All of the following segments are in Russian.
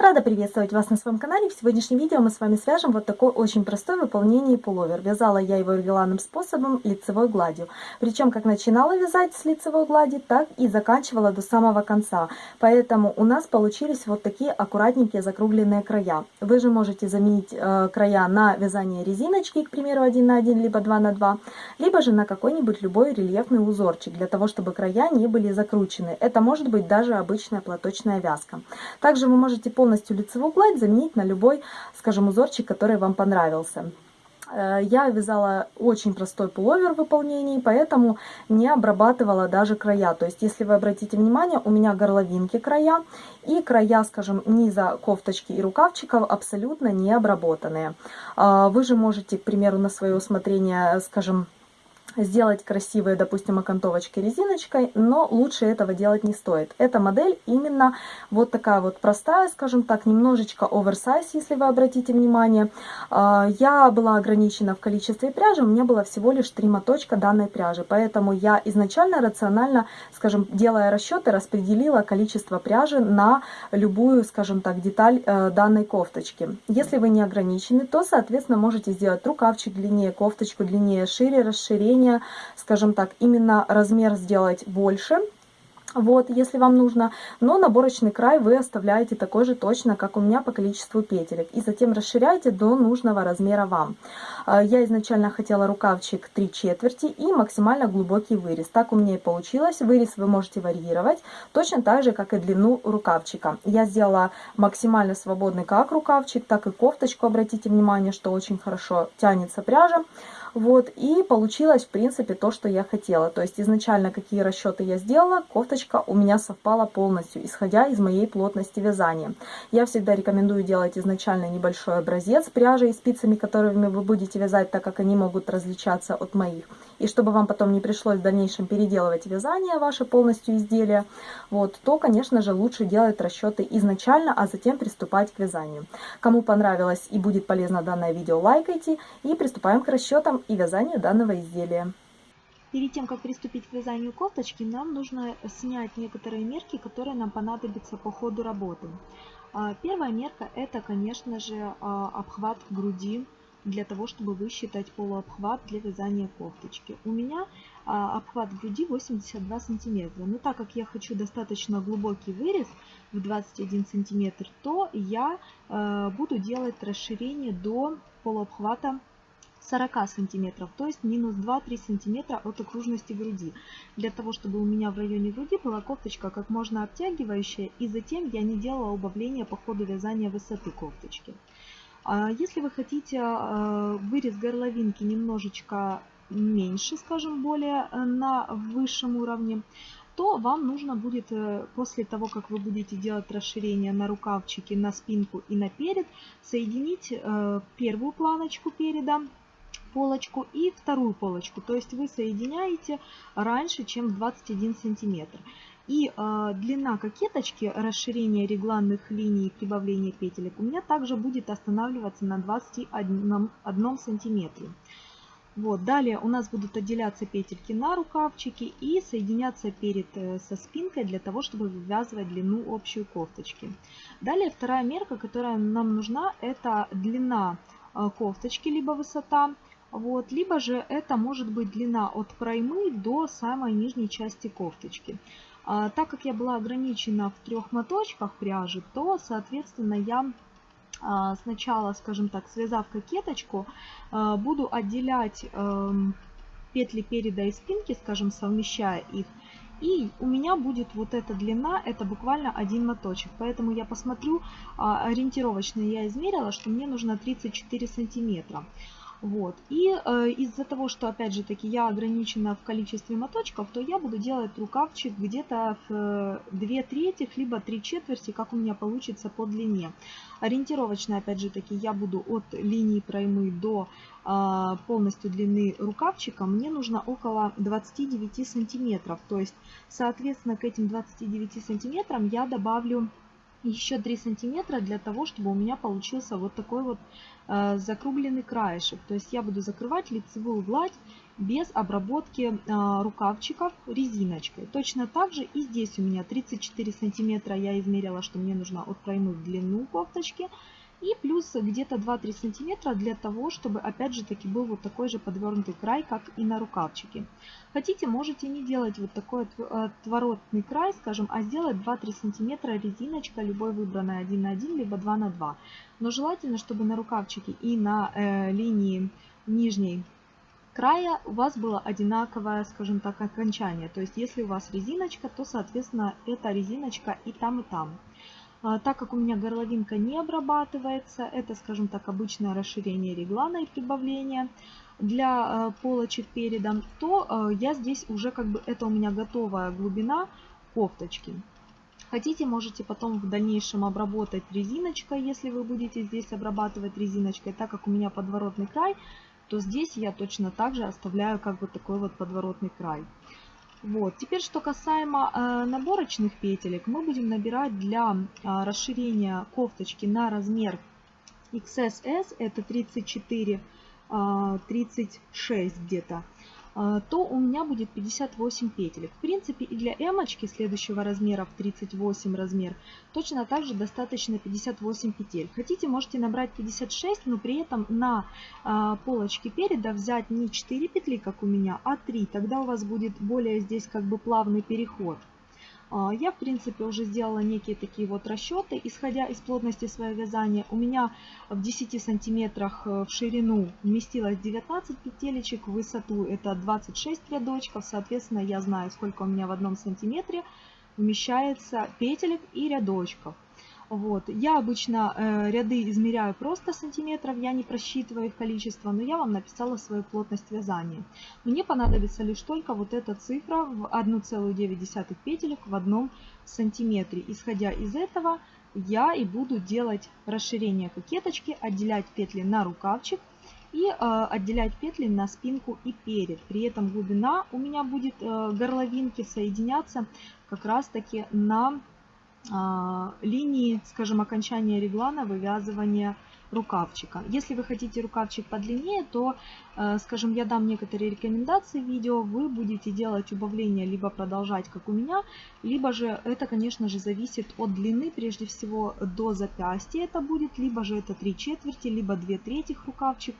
Рада приветствовать вас на своем канале. В сегодняшнем видео мы с вами свяжем вот такой очень простой выполнение пуловер. Вязала я его регулярным способом лицевой гладью. Причем как начинала вязать с лицевой глади, так и заканчивала до самого конца. Поэтому у нас получились вот такие аккуратненькие закругленные края. Вы же можете заменить э, края на вязание резиночки, к примеру, 1 на 1, либо 2 на 2, либо же на какой-нибудь любой рельефный узорчик, для того, чтобы края не были закручены. Это может быть даже обычная платочная вязка. Также вы можете полностью полностью лицевую гладь заменить на любой, скажем, узорчик, который вам понравился. Э, я вязала очень простой пуловер в выполнении, поэтому не обрабатывала даже края. То есть, если вы обратите внимание, у меня горловинки края и края, скажем, низа кофточки и рукавчиков абсолютно не обработанные. Э, вы же можете, к примеру, на свое усмотрение, скажем, сделать красивые, допустим, окантовочки резиночкой, но лучше этого делать не стоит. Эта модель именно вот такая вот простая, скажем так, немножечко оверсайз, если вы обратите внимание. А, я была ограничена в количестве пряжи, у меня было всего лишь три моточка данной пряжи, поэтому я изначально рационально, скажем, делая расчеты, распределила количество пряжи на любую, скажем так, деталь э, данной кофточки. Если вы не ограничены, то, соответственно, можете сделать рукавчик длиннее, кофточку длиннее, шире, расширение, уровня, скажем так, именно размер сделать больше, вот, если вам нужно. Но наборочный край вы оставляете такой же точно, как у меня по количеству петелек. И затем расширяете до нужного размера вам. А, я изначально хотела рукавчик 3 четверти и максимально глубокий вырез. Так у меня и получилось. Вырез вы можете варьировать точно так же, как и длину рукавчика. Я сделала максимально свободный как рукавчик, так и кофточку. Обратите внимание, что очень хорошо тянется пряжа. Вот, и получилось, в принципе, то, что я хотела. То есть изначально какие расчеты я сделала, кофточка у меня совпала полностью, исходя из моей плотности вязания. Я всегда рекомендую делать изначально небольшой образец пряжи и спицами, которыми вы будете вязать, так как они могут различаться от моих. И чтобы вам потом не пришлось в дальнейшем переделывать вязание ваше полностью изделие, вот, то, конечно же, лучше делать расчеты изначально, а затем приступать к вязанию. Кому понравилось и будет полезно данное видео, лайкайте и приступаем к расчетам и вязанию данного изделия. Перед тем, как приступить к вязанию кофточки, нам нужно снять некоторые мерки, которые нам понадобятся по ходу работы. А, первая мерка это, конечно же, а, обхват груди для того, чтобы высчитать полуобхват для вязания кофточки. У меня а, обхват груди 82 сантиметра. Но так как я хочу достаточно глубокий вырез в 21 сантиметр, то я буду делать расширение до полуобхвата 40 сантиметров, то есть минус 2-3 сантиметра от окружности груди. Для того, чтобы у меня в районе груди была кофточка как можно обтягивающая, и затем я не делала убавления по ходу вязания высоты кофточки. А если вы хотите а, вырез горловинки немножечко меньше, скажем, более э, на высшем уровне, то вам нужно будет э, после того, как вы будете делать расширение на рукавчике, на спинку и на перед, соединить э, первую планочку переда полочку и вторую полочку. То есть вы соединяете раньше, чем 21 сантиметр. И э, длина кокеточки, расширение регланных линий и прибавление петелек у меня также будет останавливаться на 21 1 сантиметре. Вот, далее у нас будут отделяться петельки на рукавчике и соединяться перед э, со спинкой для того, чтобы вывязывать длину общей кофточки. Далее вторая мерка, которая нам нужна, это длина э, кофточки, либо высота. Вот, либо же это может быть длина от проймы до самой нижней части кофточки. А, так как я была ограничена в трех моточках пряжи, то, соответственно, я а, сначала, скажем так, связав кокеточку, а, буду отделять а, петли переда и спинки, скажем, совмещая их. И у меня будет вот эта длина, это буквально один моточек. Поэтому я посмотрю, а, ориентировочно я измерила, что мне нужно 34 сантиметра. Вот. И э, из-за того, что, опять же таки, я ограничена в количестве моточков, то я буду делать рукавчик где-то в 2 э, трети, либо 3 четверти, как у меня получится по длине. Ориентировочно, опять же таки, я буду от линии проймы до э, полностью длины рукавчика, мне нужно около 29 сантиметров. То есть, соответственно, к этим 29 сантиметрам я добавлю еще 3 сантиметра для того, чтобы у меня получился вот такой вот э, закругленный краешек. То есть я буду закрывать лицевую гладь без обработки а, рукавчиков резиночкой. Точно так же и здесь у меня 34 сантиметра я измерила, что мне нужно отклонить длину кофточки. И плюс где-то 2-3 сантиметра для того, чтобы опять же таки был вот такой же подвернутый край, как и на рукавчике. Хотите, можете не делать вот такой отворотный край, скажем, а сделать 2-3 сантиметра резиночка, любой выбранной 1 на 1, либо 2 на 2. Но желательно, чтобы на рукавчике и на э, линии нижней края у вас было одинаковое, скажем так, окончание. То есть, если у вас резиночка, то, соответственно, эта резиночка и там, и там. А, так как у меня горловинка не обрабатывается, это, скажем так, обычное расширение реглана и прибавление для э, полочек передом, то э, я здесь уже как бы, это у меня готовая глубина кофточки. Хотите, можете потом в дальнейшем обработать резиночкой, если вы будете здесь обрабатывать резиночкой. Так как у меня подворотный край, то здесь я точно так же оставляю как бы такой вот подворотный край. Вот. Теперь, что касаемо э, наборочных петелек, мы будем набирать для э, расширения кофточки на размер XSS, это 34, э, 36 где-то. А, то у меня будет 58 петелек. В принципе и для эмочки следующего размера в 38 размер точно так же достаточно 58 петель. Хотите можете набрать 56, но при этом на а, полочке переда взять не 4 петли, как у меня, а 3. Тогда у вас будет более здесь как бы плавный переход. А, я, в принципе, уже сделала некие такие вот расчеты, исходя из плотности своего вязания. У меня в 10 сантиметрах э, в ширину вместилось 19 петелечек, в высоту это 26 рядочков. Соответственно, я знаю, сколько у меня в одном сантиметре вмещается петелек и рядочков. Вот. Я обычно э, ряды измеряю просто сантиметров, я не просчитываю их количество, но я вам написала свою плотность вязания. Мне понадобится лишь только вот эта цифра в 1,9 петелек в одном сантиметре. Исходя из этого, я и буду делать расширение кокеточки, отделять петли на рукавчик и э, отделять петли на спинку и перед. При этом глубина у меня будет э, горловинки соединяться как раз таки на линии, скажем, окончания реглана вывязывания рукавчика. Если вы хотите рукавчик подлиннее, то, э, скажем, я дам некоторые рекомендации в видео, вы будете делать убавление, либо продолжать, как у меня, либо же это, конечно же, зависит от длины, прежде всего до запястья это будет, либо же это 3 четверти, либо 2 трети рукавчик.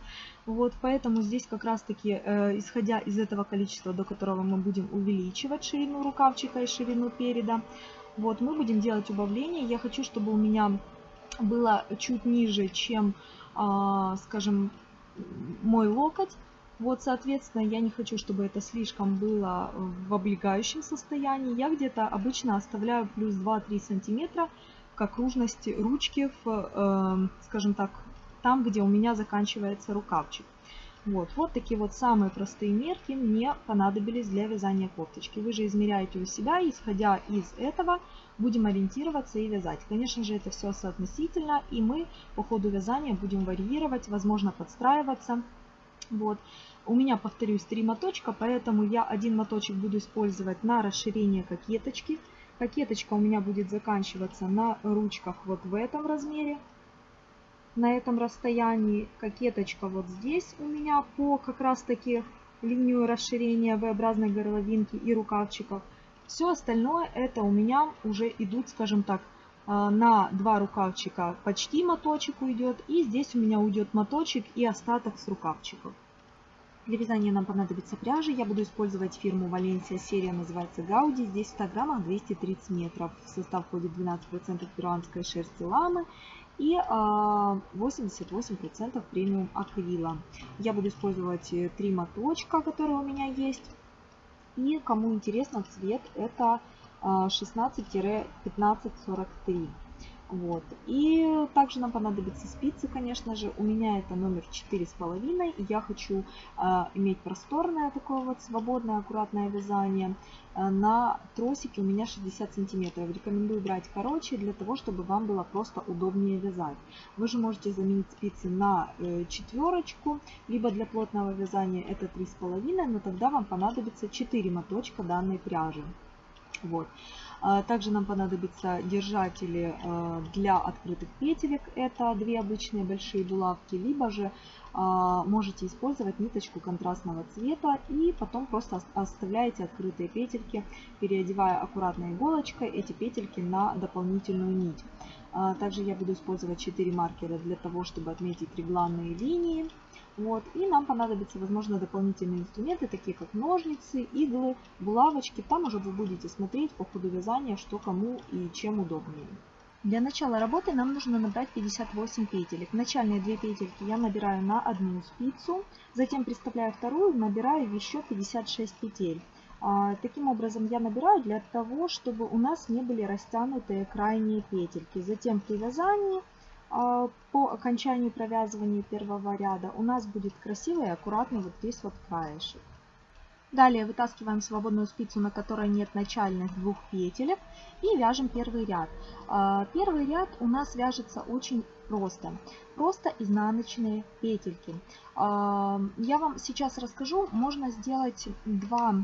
Вот, поэтому здесь как раз-таки, э, исходя из этого количества, до которого мы будем увеличивать ширину рукавчика и ширину переда, вот, мы будем делать убавление. Я хочу, чтобы у меня было чуть ниже, чем, а, скажем, мой локоть. Вот, соответственно, я не хочу, чтобы это слишком было в облегающем состоянии. Я где-то обычно оставляю плюс 2-3 сантиметра к окружности ручки, в, э, скажем так, там, где у меня заканчивается рукавчик. Вот, вот такие вот самые простые мерки мне понадобились для вязания кофточки. Вы же измеряете у себя, исходя из этого будем ориентироваться и вязать. Конечно же, это все соотносительно, и мы по ходу вязания будем варьировать, возможно, подстраиваться. Вот. У меня, повторюсь, три моточка, поэтому я один моточек буду использовать на расширение кокеточки. Кокеточка у меня будет заканчиваться на ручках вот в этом размере на этом расстоянии. Кокеточка вот здесь у меня по как раз таки линию расширения V-образной горловинки и рукавчиков. Все остальное это у меня уже идут, скажем так, а, на два рукавчика почти моточек уйдет. И здесь у меня уйдет моточек и остаток с рукавчиков. Для вязания нам понадобится пряжа. Я буду использовать фирму Валенсия. Серия называется Гауди. Здесь в 100 граммах 230 метров. В состав входит 12% перуанской шерсти ламы и 88% а, премиум акрила. Я буду использовать э, три моточка, которые у меня есть. И кому интересно, цвет это 16-1543. А, вот. И также нам понадобятся спицы, конечно же. У меня это номер четыре с половиной. Я хочу э, иметь просторное такое вот свободное, аккуратное вязание. Э, на тросике у меня 60 сантиметров. Рекомендую брать короче, для того, чтобы вам было просто удобнее вязать. Вы же можете заменить спицы на э, четверочку, либо для плотного вязания это три с половиной, но тогда вам понадобится 4 моточка данной пряжи. Вот. А, Также нам понадобятся держатели э, для открытых петелек. Это две обычные большие булавки. Либо же а, можете использовать ниточку контрастного цвета и потом просто ос- оставляете открытые петельки, переодевая аккуратно иголочкой эти петельки на дополнительную нить. А, Также я буду использовать 4 маркера для того, чтобы отметить регланные линии. Вот. И нам понадобятся, возможно, дополнительные инструменты, такие как ножницы, иглы, булавочки. Там уже вы будете смотреть по ходу вязания, что кому и чем удобнее. Для начала работы нам нужно набрать 58 петелек. Начальные две петельки я набираю на одну спицу, затем приставляю вторую, набираю еще 56 петель. А, Таким образом я набираю для того, чтобы у нас не были растянутые крайние петельки. Затем при вязании по окончанию провязывания первого ряда у нас будет красивый и аккуратный вот здесь вот краешек. Далее вытаскиваем свободную спицу, на которой нет начальных двух петелек и вяжем первый ряд. А, Первый ряд у нас вяжется очень просто. Просто изнаночные петельки. А, Я вам сейчас расскажу, можно сделать два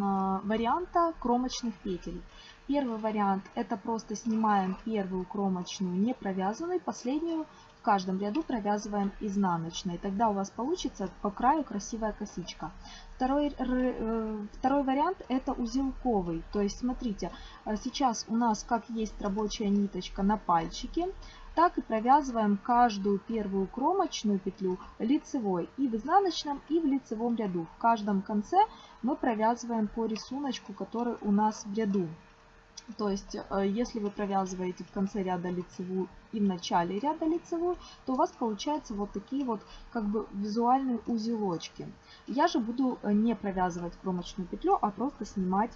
а, варианта кромочных петель. Первый вариант это просто снимаем первую кромочную не провязанную, последнюю в каждом ряду провязываем изнаночной. Тогда у вас получится по краю красивая косичка. Второй, э, второй вариант это узелковый. То есть смотрите, э, сейчас у нас как есть рабочая ниточка на пальчике, так и провязываем каждую первую кромочную петлю лицевой и в изнаночном, и в лицевом ряду. В каждом конце мы провязываем по рисунку, который у нас в ряду. То есть, э, если вы провязываете в конце ряда лицевую и в начале ряда лицевую, то у вас получаются вот такие вот как бы визуальные узелочки. Я же буду э, не провязывать кромочную петлю, а просто снимать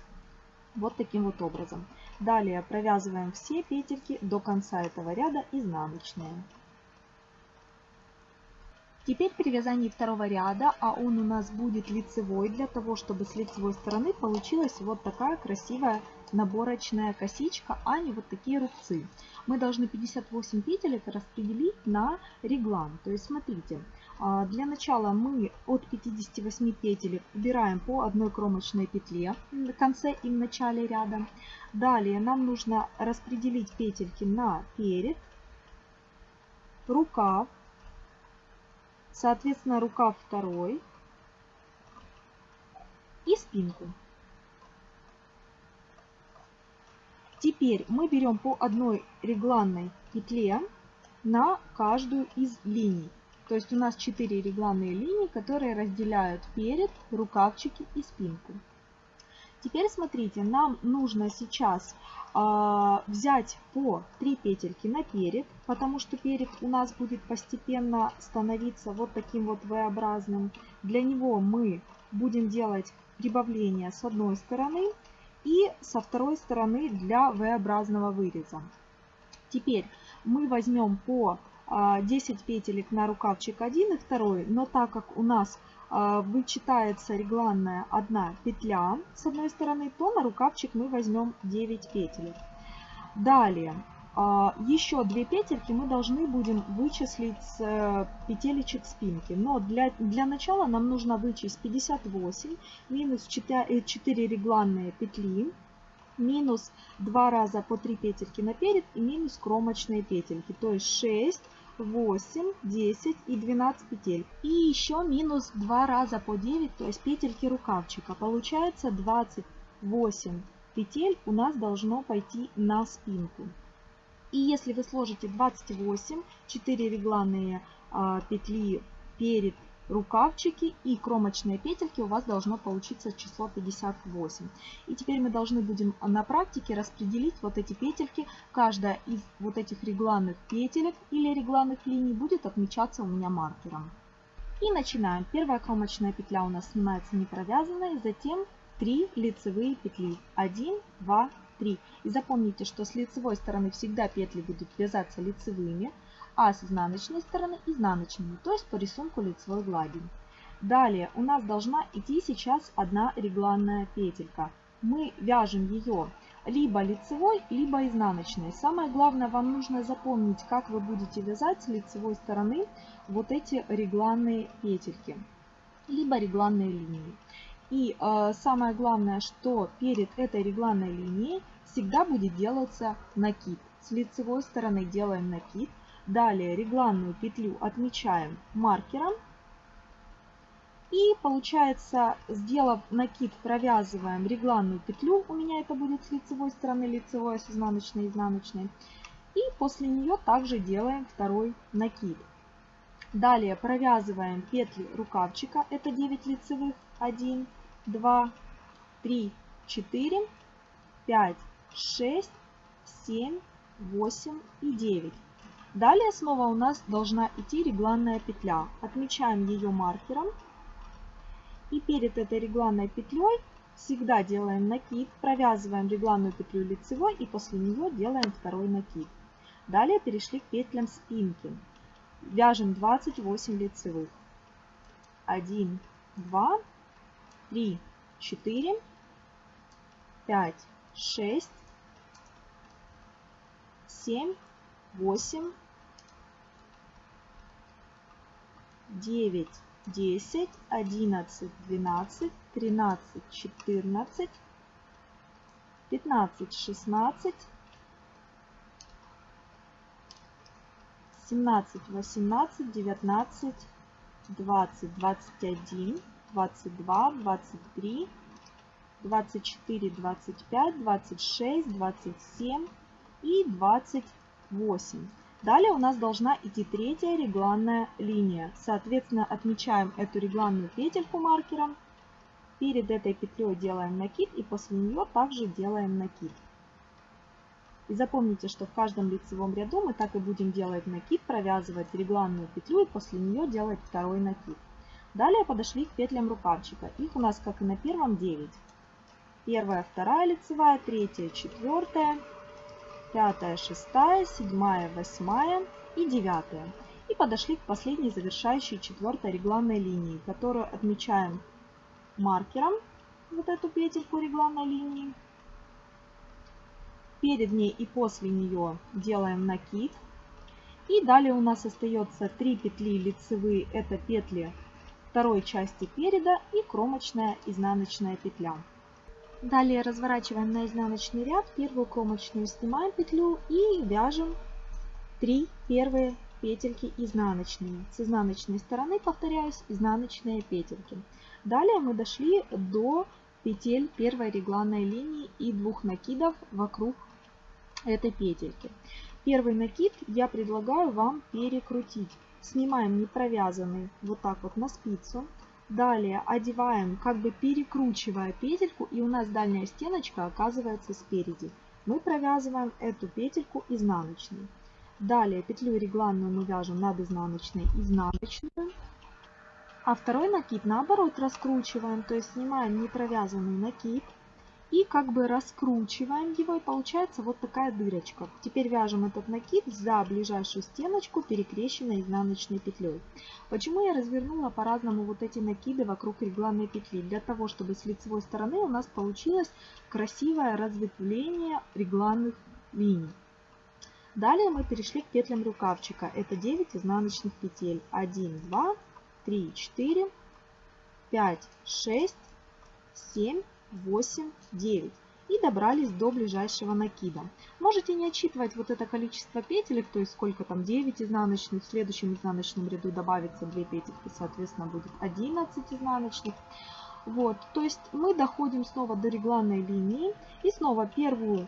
вот таким вот образом. Далее провязываем все петельки до конца этого ряда изнаночные. Теперь при вязании второго ряда, а он у нас будет лицевой, для того, чтобы с лицевой стороны получилась вот такая красивая наборочная косичка, а не вот такие рубцы. Мы должны 58 петелек распределить на реглан. То есть смотрите, а, для начала мы от 58 петелек убираем по одной кромочной петле в конце и в начале ряда. Далее нам нужно распределить петельки на перед, рукав, соответственно рукав второй и спинку. Теперь мы берем по одной регланной петле на каждую из линий. То есть у нас 4 регланные линии, которые разделяют перед, рукавчики и спинку. Теперь смотрите, нам нужно сейчас э, взять по 3 петельки на перед, потому что перед у нас будет постепенно становиться вот таким вот V-образным. Для него мы будем делать прибавление с одной стороны и со второй стороны для V-образного выреза. Теперь мы возьмем по 10 петелек на рукавчик 1 и 2, но так как у нас вычитается регланная одна петля с одной стороны, то на рукавчик мы возьмем 9 петелек. Далее, еще 2 петельки мы должны будем вычислить с петелечек спинки. Но для, для начала нам нужно вычесть 58 минус 4, 4 регланные петли минус 2 раза по 3 петельки наперед и минус кромочные петельки. То есть 6, 8, 10 и 12 петель. И еще минус 2 раза по 9, то есть петельки рукавчика. Получается 28 петель у нас должно пойти на спинку. И если вы сложите 28, 4 регланные а, петли перед рукавчики и кромочные петельки, у вас должно получиться число 58. И теперь мы должны будем на практике распределить вот эти петельки. Каждая из вот этих регланных петелек или регланных линий будет отмечаться у меня маркером. И начинаем. Первая кромочная петля у нас снимается не провязанной, затем 3 лицевые петли. 1, 2, 3. И запомните, что с лицевой стороны всегда петли будут вязаться лицевыми, а с изнаночной стороны изнаночными, то есть по рисунку лицевой глади. Далее у нас должна идти сейчас одна регланная петелька. Мы вяжем ее либо лицевой, либо изнаночной. Самое главное, вам нужно запомнить, как вы будете вязать с лицевой стороны вот эти регланные петельки, либо регланные линии. И э, самое главное, что перед этой регланной линией всегда будет делаться накид. С лицевой стороны делаем накид. Далее регланную петлю отмечаем маркером. И получается, сделав накид, провязываем регланную петлю. У меня это будет с лицевой стороны, лицевой, с изнаночной, изнаночной. И после нее также делаем второй накид. Далее провязываем петли рукавчика. Это 9 лицевых. 1, 2, 3, 4, 5, 6, 7, 8 и 9. Далее снова у нас должна идти регланная петля. Отмечаем ее маркером. И перед этой регланной петлей всегда делаем накид, провязываем регланную петлю лицевой и после нее делаем второй накид. Далее перешли к петлям спинки. Вяжем 28 лицевых. 1, 2, 3, 4, 5, 6, 7, 8, 9, 10, 11, 12, 13, 14, 15, 16, 17, 18, 19, 20, 21, 22, 23, 24, 25, 26, 27 и 28. Далее у нас должна идти третья регланная линия. Соответственно, отмечаем эту регланную петельку маркером. Перед этой петлей делаем накид и после нее также делаем накид. И запомните, что в каждом лицевом ряду мы так и будем делать накид, провязывать регланную петлю и после нее делать второй накид. Далее подошли к петлям рукавчика. Их у нас, как и на первом, 9. Первая, вторая лицевая, третья, четвертая, пятая, шестая, седьмая, восьмая и девятая. И подошли к последней завершающей четвертой регланной линии, которую отмечаем маркером, вот эту петельку регланной линии. Перед ней и после нее делаем накид. И далее у нас остается 3 петли лицевые, это петли второй части переда и кромочная изнаночная петля. Далее разворачиваем на изнаночный ряд, первую кромочную снимаем петлю и вяжем 3 первые петельки изнаночные. С изнаночной стороны, повторяюсь, изнаночные петельки. Далее мы дошли до петель первой регланной линии и двух накидов вокруг этой петельки. Первый накид я предлагаю вам перекрутить. Снимаем не провязанный вот так вот на спицу. Далее одеваем, как бы перекручивая петельку, и у нас дальняя стеночка оказывается спереди. Мы провязываем эту петельку изнаночной. Далее петлю регланную мы вяжем над изнаночной изнаночную. А второй накид наоборот раскручиваем, то есть снимаем не провязанный накид и как бы раскручиваем его, и получается вот такая дырочка. Теперь вяжем этот накид за ближайшую стеночку, перекрещенной изнаночной петлей. Почему я развернула по-разному вот эти накиды вокруг регланной петли? Для того, чтобы с лицевой стороны у нас получилось красивое разветвление регланных линий. Далее мы перешли к петлям рукавчика. Это 9 изнаночных петель. 1, 2, 3, 4, 5, 6, 7, 8, 9 и добрались до ближайшего накида. Можете не отсчитывать вот это количество петелек, то есть сколько там 9 изнаночных, в следующем изнаночном ряду добавится 2 петельки, соответственно будет 11 изнаночных. Вот, то есть мы доходим снова до регланной линии и снова первую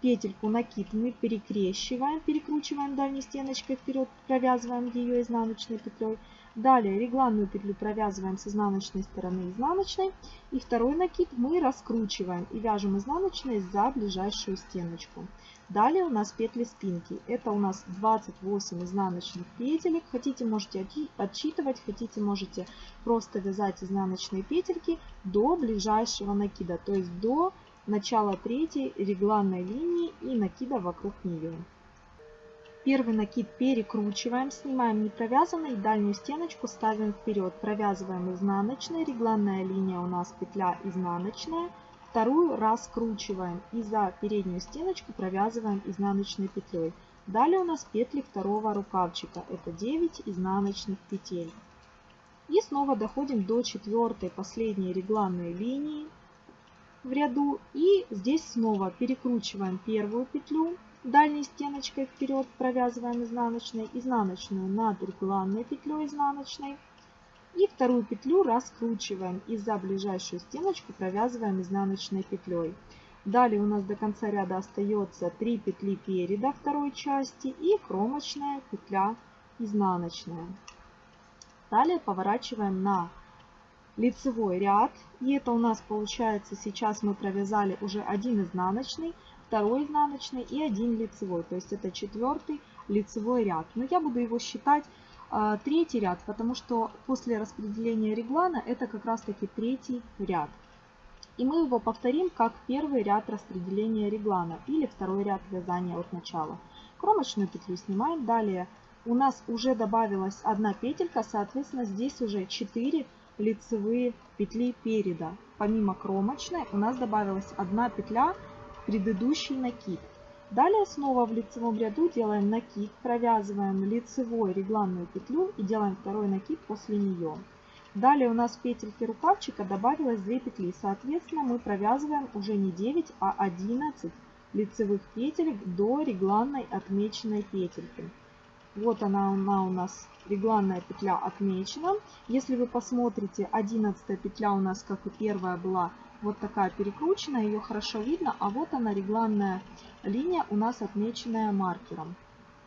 петельку накид мы перекрещиваем, перекручиваем дальней стеночкой вперед, провязываем ее изнаночной петлей. Далее регланную петлю провязываем с изнаночной стороны изнаночной. И второй накид мы раскручиваем и вяжем изнаночной за ближайшую стеночку. Далее у нас петли спинки. Это у нас 28 изнаночных петелек. Хотите, можете отсчитывать, хотите, можете просто вязать изнаночные петельки до ближайшего накида, то есть до начала третьей регланной линии и накида вокруг нее. Первый накид перекручиваем, снимаем не провязанный, дальнюю стеночку ставим вперед. Провязываем изнаночной, регланная линия у нас петля изнаночная. Вторую раскручиваем и за переднюю стеночку провязываем изнаночной петлей. Далее у нас петли второго рукавчика, это 9 изнаночных петель. И снова доходим до четвертой последней регланной линии в ряду. И здесь снова перекручиваем первую петлю дальней стеночкой вперед, провязываем изнаночной, изнаночную над регланной петлей изнаночной. И вторую петлю раскручиваем и за ближайшую стеночку провязываем изнаночной петлей. Далее у нас до конца ряда остается 3 петли переда второй части и кромочная петля изнаночная. Далее поворачиваем на лицевой ряд. И это у нас получается, сейчас мы провязали уже один изнаночный, второй изнаночный и один лицевой. То есть это четвертый лицевой ряд. Но я буду его считать а, третий ряд, потому что после распределения реглана это как раз таки третий ряд. И мы его повторим как первый ряд распределения реглана или второй ряд вязания от начала. Кромочную петлю снимаем. Далее у нас уже добавилась одна петелька, соответственно здесь уже 4 лицевые петли переда. Помимо кромочной у нас добавилась одна петля предыдущий накид. Далее снова в лицевом ряду делаем накид, провязываем лицевой регланную петлю и делаем второй накид после нее. Далее у нас в петельке рукавчика добавилось 2 петли. Соответственно, мы провязываем уже не 9, а 11 лицевых петелек до регланной отмеченной петельки. Вот она, она у нас, регланная петля отмечена. Если вы посмотрите, 11 петля у нас, как и первая, была вот такая перекрученная, ее хорошо видно. А вот она, регланная линия у нас отмеченная маркером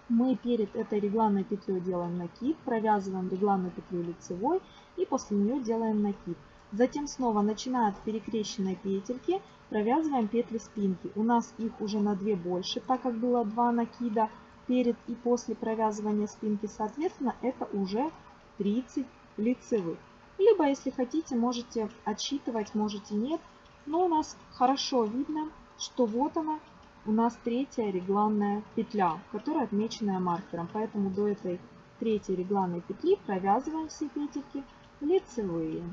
мы перед этой регланной петлей делаем накид, провязываем регланную петлю лицевой и после нее делаем накид. Затем снова, начиная от перекрещенной петельки, провязываем петли спинки. У нас их уже на 2 больше, так как было 2 накида перед и после провязывания спинки. Соответственно, это уже 30 лицевых. Либо, если хотите, можете отсчитывать, можете нет. Но у нас хорошо видно, что вот она, у нас третья регланная петля, которая отмеченная маркером. Поэтому до этой третьей регланной петли провязываем все петельки лицевые.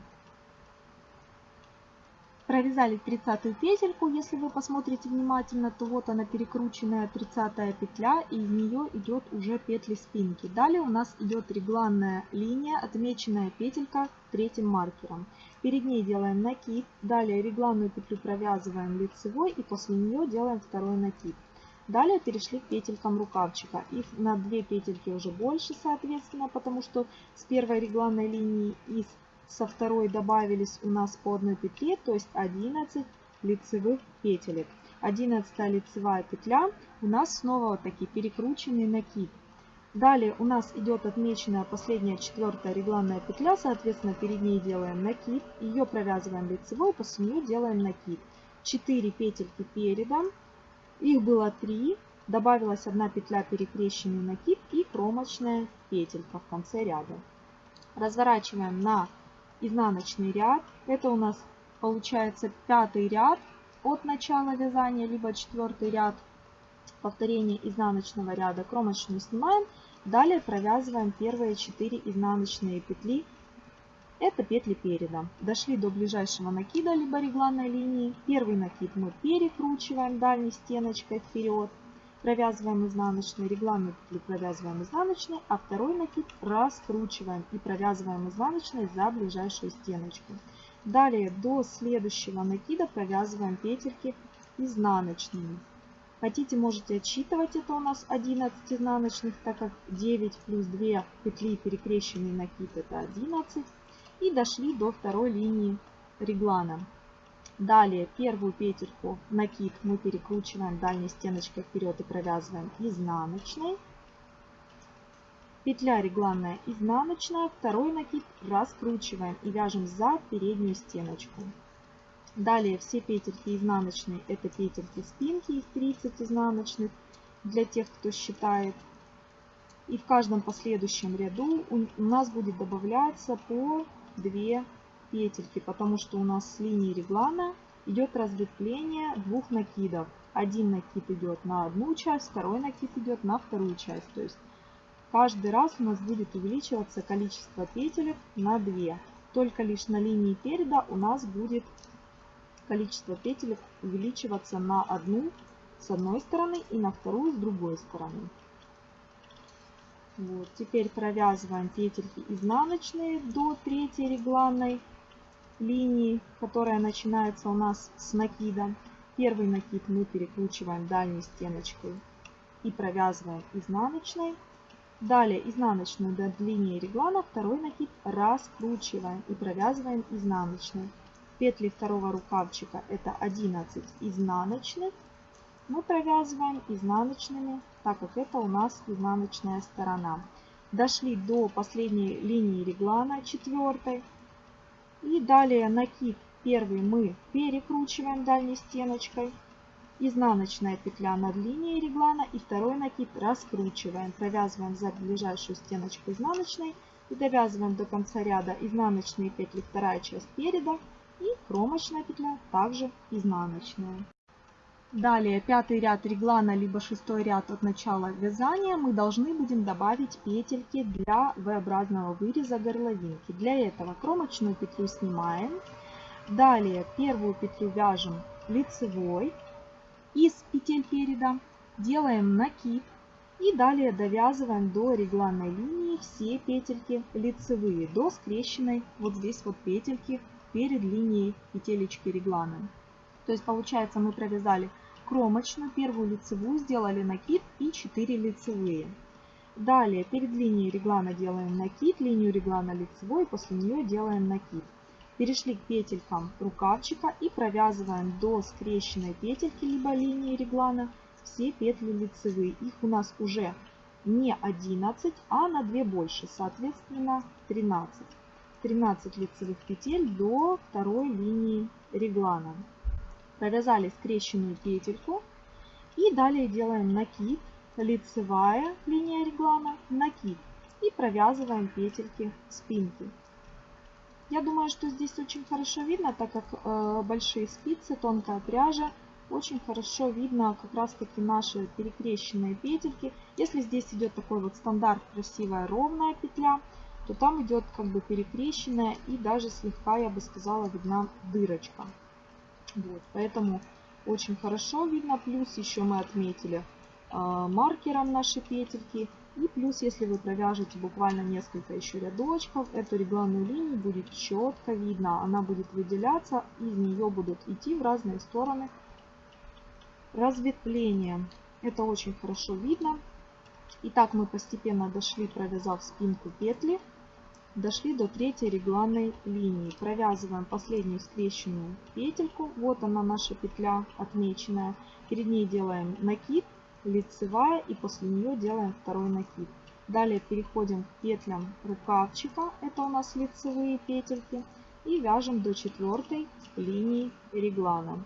Провязали 30 петельку, если вы посмотрите внимательно, то вот она перекрученная 30 петля, и из нее идет уже петли спинки. Далее у нас идет регланная линия, отмеченная петелька третьим маркером. Перед ней делаем накид, далее регланную петлю провязываем лицевой и после нее делаем второй накид. Далее перешли к петелькам рукавчика. Их на 2 петельки уже больше, соответственно, потому что с первой регланной линии и со второй добавились у нас по одной петле, то есть 11 лицевых петелек. 11 лицевая петля у нас снова вот такие перекрученный накид. Далее у нас идет отмеченная последняя четвертая регланная петля, соответственно перед ней делаем накид, ее провязываем лицевой, после нее делаем накид. 4 петельки передом, их было 3, добавилась одна петля перекрещенный накид и кромочная петелька в конце ряда. Разворачиваем на изнаночный ряд. Это у нас получается пятый ряд от начала вязания, либо четвертый ряд повторения изнаночного ряда. Кромочную снимаем. Далее провязываем первые 4 изнаночные петли. Это петли переда. Дошли до ближайшего накида, либо регланной линии. Первый накид мы перекручиваем дальней стеночкой вперед провязываем изнаночной, регланную петлю провязываем изнаночной, а второй накид раскручиваем и провязываем изнаночной за ближайшую стеночку. Далее до следующего накида провязываем петельки изнаночными. Хотите, можете отсчитывать, это у нас 11 изнаночных, так как 9 плюс 2 петли перекрещенный накид это 11. И дошли до второй линии реглана. Далее первую петельку накид мы перекручиваем дальней стеночкой вперед и провязываем изнаночной. Петля регланная изнаночная, второй накид раскручиваем и вяжем за переднюю стеночку. Далее все петельки изнаночные это петельки спинки из 30 изнаночных для тех, кто считает. И в каждом последующем ряду у нас будет добавляться по 2 петельки, потому что у нас с линии реглана идет разветвление двух накидов. Один накид идет на одну часть, второй накид идет на вторую часть. То есть каждый раз у нас будет увеличиваться количество петелек на 2. Только лишь на линии переда у нас будет количество петелек увеличиваться на одну с одной стороны и на вторую с другой стороны. Вот. Теперь провязываем петельки изнаночные до третьей регланной линии, которая начинается у нас с накида. Первый накид мы перекручиваем дальней стеночкой и провязываем изнаночной. Далее изнаночную до линии реглана, второй накид раскручиваем и провязываем изнаночной. Петли второго рукавчика это 11 изнаночных. Мы провязываем изнаночными, так как это у нас изнаночная сторона. Дошли до последней линии реглана, четвертой. И далее накид первый мы перекручиваем дальней стеночкой изнаночная петля над линией реглана и второй накид раскручиваем. Провязываем за ближайшую стеночку изнаночной и довязываем до конца ряда изнаночные петли вторая часть переда и кромочная петля также изнаночная. Далее пятый ряд реглана либо шестой ряд от начала вязания мы должны будем добавить петельки для V-образного выреза горловинки. Для этого кромочную петлю снимаем. Далее первую петлю вяжем лицевой из петель переда, делаем накид и далее довязываем до регланной линии все петельки лицевые до скрещенной вот здесь вот петельки перед линией петелечки реглана. То есть получается мы провязали кромочную, первую лицевую, сделали накид и 4 лицевые. Далее перед линией реглана делаем накид, линию реглана лицевой, после нее делаем накид. Перешли к петелькам рукавчика и провязываем до скрещенной петельки, либо линии реглана, все петли лицевые. Их у нас уже не 11, а на 2 больше, соответственно 13. 13 лицевых петель до второй линии реглана. Провязали скрещенную петельку и далее делаем накид, лицевая линия реглана, накид и провязываем петельки спинки. Я думаю, что здесь очень хорошо видно, так как э, большие спицы, тонкая пряжа, очень хорошо видно как раз таки наши перекрещенные петельки. Если здесь идет такой вот стандарт красивая ровная петля, то там идет как бы перекрещенная и даже слегка, я бы сказала, видна дырочка. Вот, поэтому очень хорошо видно. Плюс еще мы отметили э, маркером наши петельки. И плюс, если вы провяжете буквально несколько еще рядочков, эту регланную линию будет четко видно. Она будет выделяться, из нее будут идти в разные стороны разветвления. Это очень хорошо видно. Итак, мы постепенно дошли, провязав спинку петли, дошли до третьей регланной линии. Провязываем последнюю скрещенную петельку. Вот она наша петля отмеченная. Перед ней делаем накид лицевая и после нее делаем второй накид. Далее переходим к петлям рукавчика, это у нас лицевые петельки, и вяжем до четвертой линии реглана.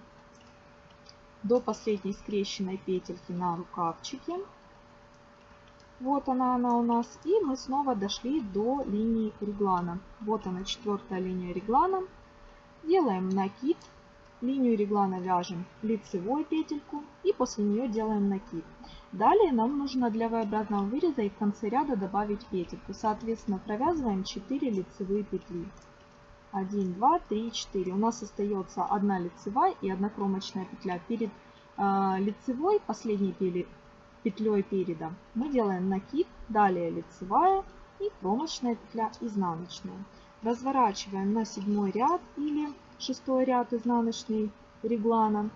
До последней скрещенной петельки на рукавчике. Вот она, она у нас. И мы снова дошли до линии реглана. Вот она, четвертая линия реглана. Делаем накид Линию реглана вяжем лицевой петельку и после нее делаем накид. Далее нам нужно для V-образного выреза и в конце ряда добавить петельку. Соответственно, провязываем 4 лицевые петли. 1, 2, 3, 4. У нас остается одна лицевая и одна кромочная петля. Перед э, лицевой, последней петлей переда, мы делаем накид, далее лицевая и кромочная петля изнаночная. Разворачиваем на седьмой ряд или шестой ряд изнаночный реглана.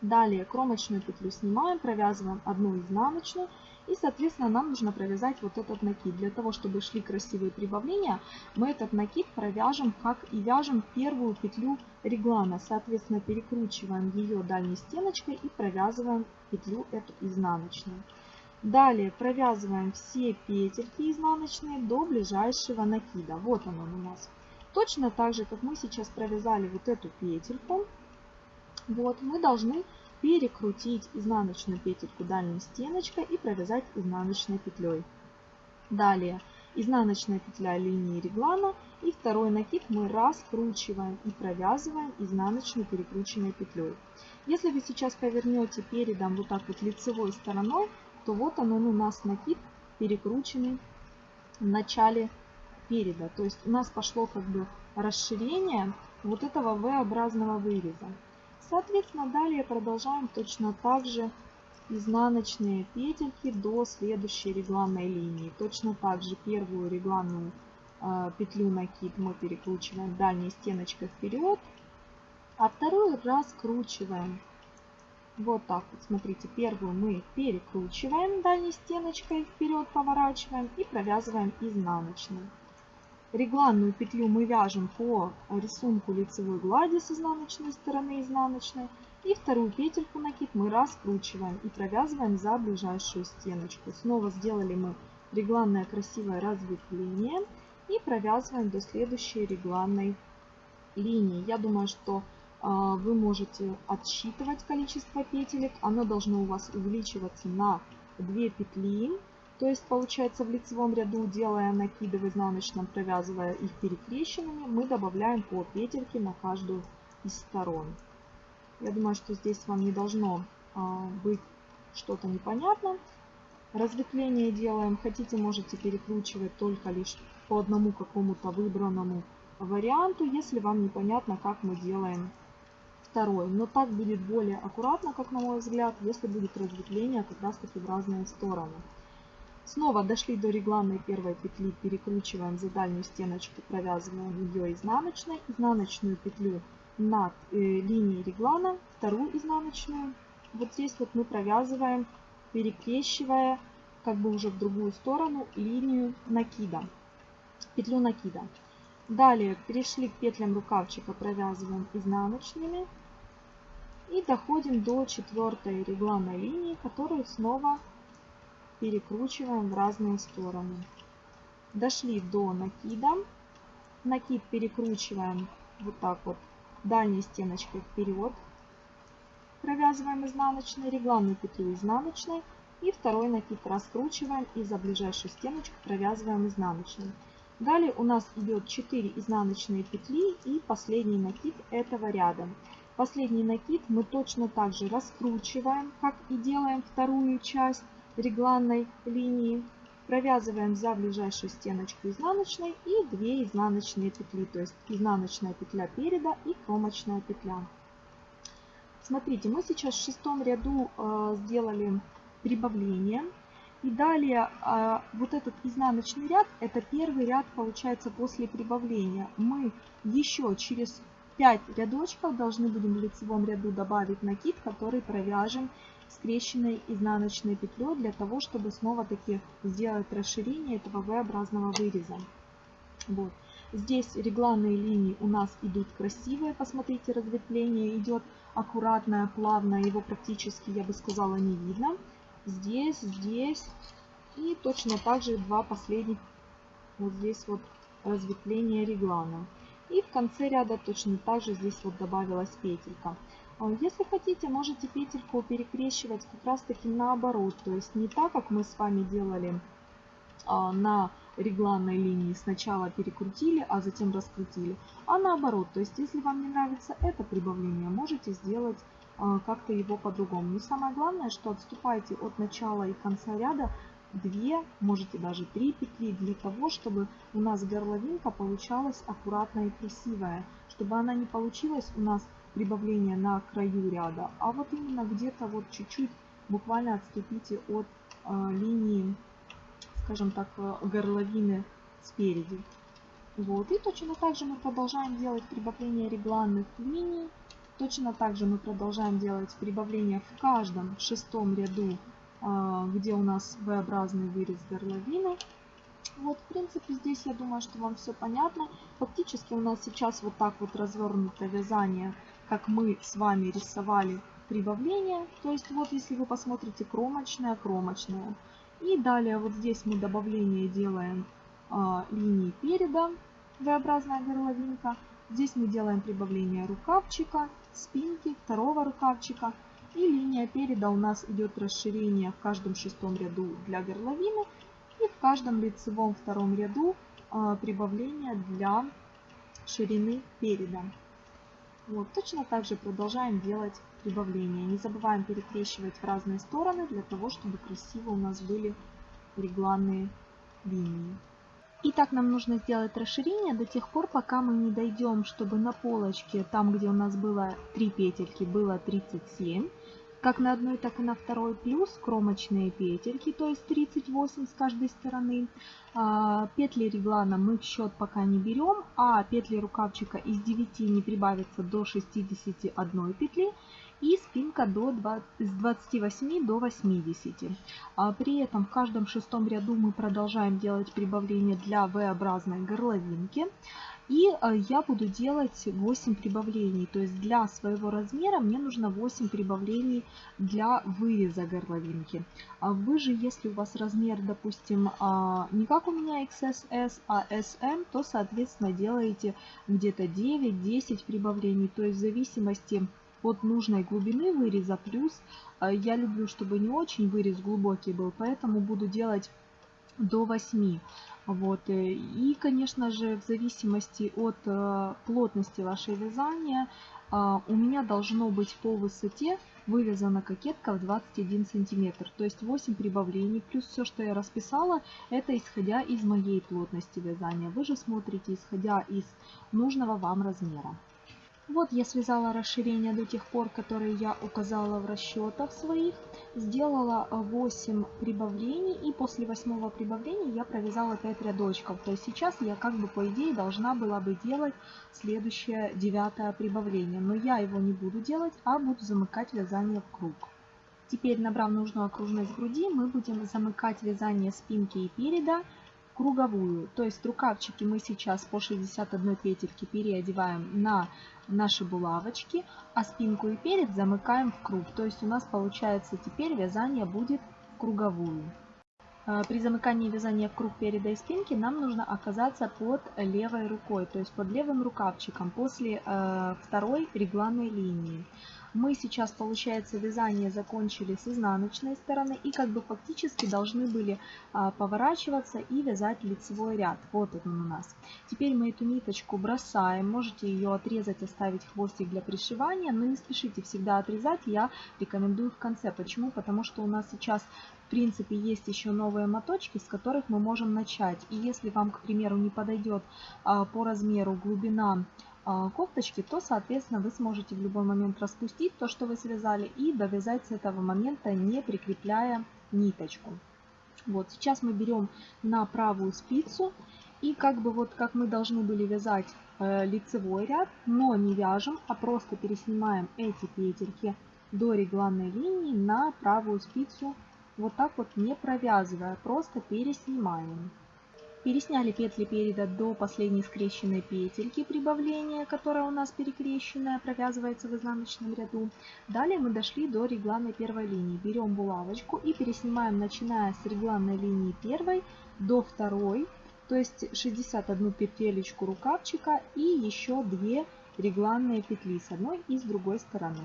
Далее кромочную петлю снимаем, провязываем одну изнаночную и, соответственно, нам нужно провязать вот этот накид. Для того, чтобы шли красивые прибавления, мы этот накид провяжем, как и вяжем первую петлю реглана. Соответственно, перекручиваем ее дальней стеночкой и провязываем петлю эту изнаночную. Далее провязываем все петельки изнаночные до ближайшего накида. Вот он, у нас. Точно так же, как мы сейчас провязали вот эту петельку, вот, мы должны перекрутить изнаночную петельку дальней стеночкой и провязать изнаночной петлей. Далее изнаночная петля линии реглана и второй накид мы раскручиваем и провязываем изнаночной перекрученной петлей. Если вы сейчас повернете передом вот так вот лицевой стороной, то вот он, он у нас накид перекрученный в начале переда. То есть у нас пошло как бы расширение вот этого V-образного выреза. Соответственно, далее продолжаем точно так же изнаночные петельки до следующей регланной линии. Точно так же первую регланную э, петлю накид мы перекручиваем дальней стеночкой вперед, а вторую раскручиваем. Вот так вот, смотрите, первую мы перекручиваем дальней стеночкой вперед, поворачиваем и провязываем изнаночной. Регланную петлю мы вяжем по рисунку лицевой глади с изнаночной стороны изнаночной. И вторую петельку накид мы раскручиваем и провязываем за ближайшую стеночку. Снова сделали мы регланное красивое разветвление и провязываем до следующей регланной линии. Я думаю, что э, вы можете отсчитывать количество петелек. Оно должно у вас увеличиваться на 2 петли. То есть получается в лицевом ряду, делая накиды в изнаночном, провязывая их перекрещенными, мы добавляем по петельке на каждую из сторон. Я думаю, что здесь вам не должно а, быть что-то непонятно. Разветвление делаем. Хотите, можете перекручивать только лишь по одному какому-то выбранному варианту, если вам непонятно, как мы делаем второй. Но так будет более аккуратно, как на мой взгляд, если будет разветвление как раз таки в разные стороны. Снова дошли до регланной первой петли, перекручиваем за дальнюю стеночку, провязываем ее изнаночной. Изнаночную петлю над э, линией реглана, вторую изнаночную. Вот здесь вот мы провязываем, перекрещивая как бы уже в другую сторону линию накида, петлю накида. Далее перешли к петлям рукавчика, провязываем изнаночными. И доходим до четвертой регланной линии, которую снова перекручиваем в разные стороны. Дошли до накида. Накид перекручиваем вот так вот дальней стеночкой вперед. Провязываем изнаночной, регланную петлю изнаночной. И второй накид раскручиваем и за ближайшую стеночку провязываем изнаночной. Далее у нас идет 4 изнаночные петли и последний накид этого ряда. Последний накид мы точно так же раскручиваем, как и делаем вторую часть регланной линии. Провязываем за ближайшую стеночку изнаночной и 2 изнаночные петли, то есть изнаночная петля переда и кромочная петля. Смотрите, мы сейчас в шестом ряду э, сделали прибавление. И далее э, вот этот изнаночный ряд, это первый ряд получается после прибавления. Мы еще через 5 рядочков должны будем в лицевом ряду добавить накид, который провяжем скрещенной изнаночной петлей для того, чтобы снова таки сделать расширение этого V-образного выреза. Вот. Здесь регланные линии у нас идут красивые, посмотрите, разветвление идет аккуратное, плавное, его практически, я бы сказала, не видно. Здесь, здесь и точно так же два последних, вот здесь вот разветвление реглана. И в конце ряда точно так же здесь вот добавилась петелька. А если хотите, можете петельку перекрещивать как раз таки наоборот. То есть не так, как мы с вами делали а, на регланной линии. Сначала перекрутили, а затем раскрутили. А наоборот, то есть если вам не нравится это прибавление, можете сделать а, как-то его по-другому. И самое главное, что отступайте от начала и конца ряда 2, можете даже 3 петли для того, чтобы у нас горловинка получалась аккуратная и красивая. Чтобы она не получилась у нас прибавление на краю ряда, а вот именно где-то вот чуть-чуть буквально отступите от э, линии, скажем так, э, горловины спереди. Вот. И точно так же мы продолжаем делать прибавление регланных линий. Точно так же мы продолжаем делать прибавление в каждом шестом ряду, э, где у нас V-образный вырез горловины. Вот, в принципе, здесь я думаю, что вам все понятно. Фактически у нас сейчас вот так вот развернуто вязание как мы с вами рисовали прибавление. То есть вот если вы посмотрите кромочная, кромочная. И далее вот здесь мы добавление делаем а, линии переда, V-образная горловинка. Здесь мы делаем прибавление рукавчика, спинки, второго рукавчика. И линия переда у нас идет расширение в каждом шестом ряду для горловины. И в каждом лицевом втором ряду а, прибавление для ширины переда. Вот, точно так же продолжаем делать прибавления. Не забываем перекрещивать в разные стороны, для того, чтобы красиво у нас были регланные линии. Итак, нам нужно сделать расширение до тех пор, пока мы не дойдем, чтобы на полочке, там где у нас было 3 петельки, было 37. Как на одной, так и на второй, плюс кромочные петельки, то есть 38 с каждой стороны. А, петли реглана мы в счет пока не берем, а петли рукавчика из 9 не прибавится до 61 петли и спинка до 20, с 28 до 80. А при этом в каждом шестом ряду мы продолжаем делать прибавление для V-образной горловинки. И э, я буду делать 8 прибавлений. То есть для своего размера мне нужно 8 прибавлений для выреза горловинки. А вы же, если у вас размер, допустим, а, не как у меня XSS, а SM, то, соответственно, делаете где-то 9-10 прибавлений. То есть в зависимости от нужной глубины выреза. Плюс э, я люблю, чтобы не очень вырез глубокий был, поэтому буду делать до 8. Вот. Э, и, конечно же, в зависимости от э, плотности вашей вязания, у меня должно быть по высоте вывязана кокетка в 21 сантиметр. То есть 8 прибавлений, плюс все, что я расписала, это исходя из моей плотности вязания. Вы же смотрите, исходя из нужного вам размера. Вот я связала расширение до тех пор, которые я указала в расчетах своих. Сделала 8 прибавлений и после восьмого прибавления я провязала 5 рядочков. То есть сейчас я как бы по идее должна была бы делать следующее девятое прибавление. Но я его не буду делать, а буду замыкать вязание в круг. Теперь, набрав нужную окружность груди, мы будем замыкать вязание спинки и переда круговую. То есть рукавчики мы сейчас по 61 петельке переодеваем на наши булавочки, а спинку и перед замыкаем в круг. То есть у нас получается теперь вязание будет круговую. А, при замыкании вязания в круг переда и спинки нам нужно оказаться под левой рукой, то есть под левым рукавчиком после э, второй регланной линии мы сейчас, получается, вязание закончили с изнаночной стороны и как бы фактически должны были а, поворачиваться и вязать лицевой ряд. Вот он у нас. Теперь мы эту ниточку бросаем, можете ее отрезать, оставить хвостик для пришивания, но не спешите всегда отрезать, я рекомендую в конце. Почему? Потому что у нас сейчас в принципе есть еще новые моточки, с которых мы можем начать. И если вам, к примеру, не подойдет а, по размеру глубина кофточки, то, соответственно, вы сможете в любой момент распустить то, что вы связали, и довязать с этого момента, не прикрепляя ниточку. Вот, сейчас мы берем на правую спицу, и как бы вот как мы должны были вязать э, лицевой ряд, но не вяжем, а просто переснимаем эти петельки до регланной линии на правую спицу, вот так вот не провязывая, просто переснимаем. Пересняли петли переда до последней скрещенной петельки прибавления, которая у нас перекрещенная, провязывается в изнаночном ряду. Далее мы дошли до регланной первой линии. Берем булавочку и переснимаем, начиная с регланной линии первой до второй, то есть 61 петелечку рукавчика и еще 2 регланные петли с одной и с другой стороны.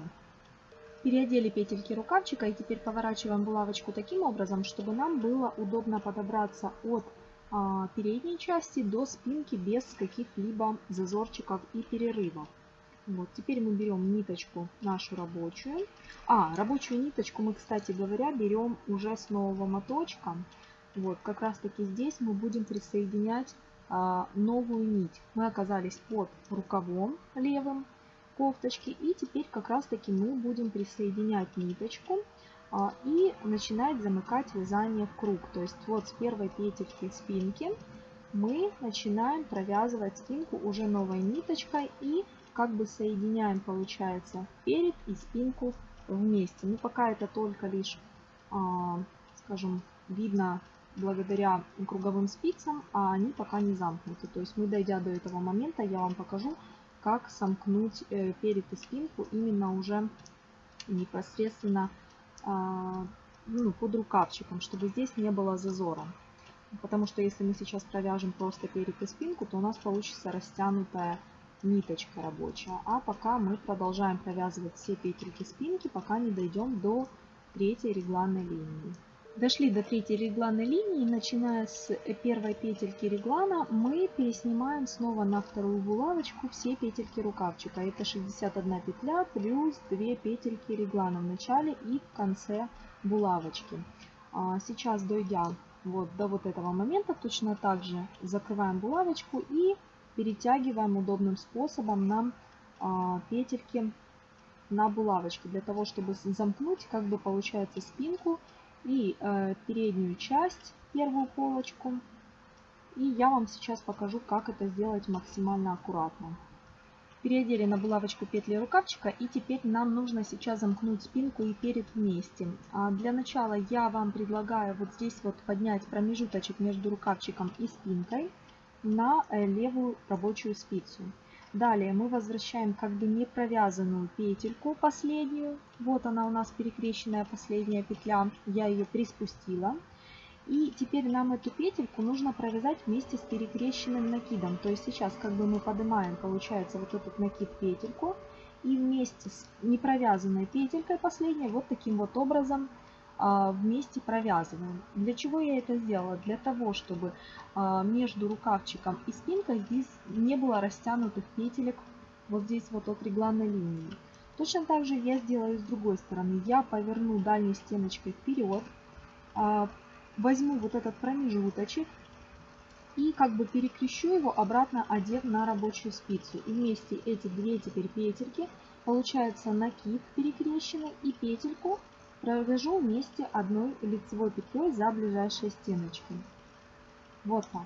Переодели петельки рукавчика и теперь поворачиваем булавочку таким образом, чтобы нам было удобно подобраться от передней части до спинки без каких-либо зазорчиков и перерывов. Вот, теперь мы берем ниточку нашу рабочую. А, рабочую ниточку мы, кстати говоря, берем уже с нового моточка. Вот, как раз таки здесь мы будем присоединять а, новую нить. Мы оказались под рукавом левым кофточки. И теперь как раз таки мы будем присоединять ниточку а, и начинать замыкать вязание в круг. То есть вот с первой петельки спинки мы начинаем провязывать спинку уже новой ниточкой и как бы соединяем, получается, перед и спинку вместе. Ну, пока это только лишь, а, скажем, видно благодаря круговым спицам, а они пока не замкнуты. То есть мы, дойдя до этого момента, я вам покажу, как сомкнуть э, перед и спинку именно уже непосредственно а, ну, под рукавчиком, чтобы здесь не было зазора. Потому что если мы сейчас провяжем просто перед и спинку, то у нас получится растянутая ниточка рабочая. А пока мы продолжаем провязывать все петельки спинки, пока не дойдем до третьей регланной линии. Дошли до третьей регланной линии, начиная с первой петельки реглана, мы переснимаем снова на вторую булавочку все петельки рукавчика. Это 61 петля плюс 2 петельки реглана в начале и в конце булавочки. А, сейчас, дойдя вот до вот этого момента, точно так же закрываем булавочку и перетягиваем удобным способом нам а, петельки на булавочке, для того, чтобы замкнуть, как бы получается, спинку и э, переднюю часть, первую полочку. И я вам сейчас покажу, как это сделать максимально аккуратно. Переодели на булавочку петли рукавчика и теперь нам нужно сейчас замкнуть спинку и перед вместе. А для начала я вам предлагаю вот здесь вот поднять промежуточек между рукавчиком и спинкой на э, левую рабочую спицу. Далее мы возвращаем как бы не провязанную петельку последнюю. Вот она у нас перекрещенная последняя петля. Я ее приспустила. И теперь нам эту петельку нужно провязать вместе с перекрещенным накидом. То есть сейчас как бы мы поднимаем, получается, вот этот накид петельку. И вместе с непровязанной петелькой последней вот таким вот образом вместе провязываем. Для чего я это сделала? Для того, чтобы а, между рукавчиком и спинкой здесь не было растянутых петелек вот здесь вот от регланной линии. Точно так же я сделаю с другой стороны. Я поверну дальней стеночкой вперед, а, возьму вот этот промежуточек и как бы перекрещу его обратно, одев на рабочую спицу. И вместе эти две теперь петельки, получается накид перекрещенный и петельку провяжу вместе одной лицевой петлей за ближайшие стеночки. Вот так.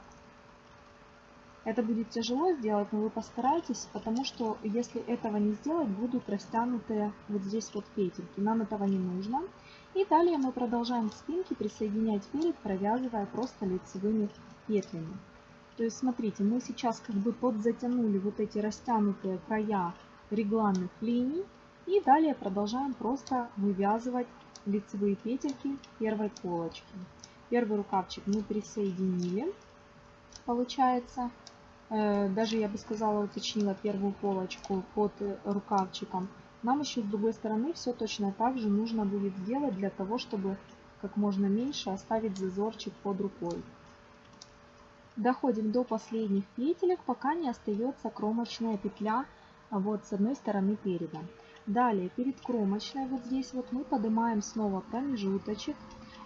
Это будет тяжело сделать, но вы постарайтесь, потому что если этого не сделать, будут растянутые вот здесь вот петельки. Нам этого не нужно. И далее мы продолжаем к спинке присоединять перед, провязывая просто лицевыми петлями. То есть смотрите, мы сейчас как бы подзатянули вот эти растянутые края регланных линий. И далее продолжаем просто вывязывать лицевые петельки первой полочки. Первый рукавчик мы присоединили, получается, э, даже я бы сказала уточнила первую полочку под рукавчиком. Нам еще с другой стороны все точно так же нужно будет сделать для того, чтобы как можно меньше оставить зазорчик под рукой. Доходим до последних петелек, пока не остается кромочная петля вот с одной стороны переда. Далее, перед кромочной, вот здесь вот мы поднимаем снова промежуточек.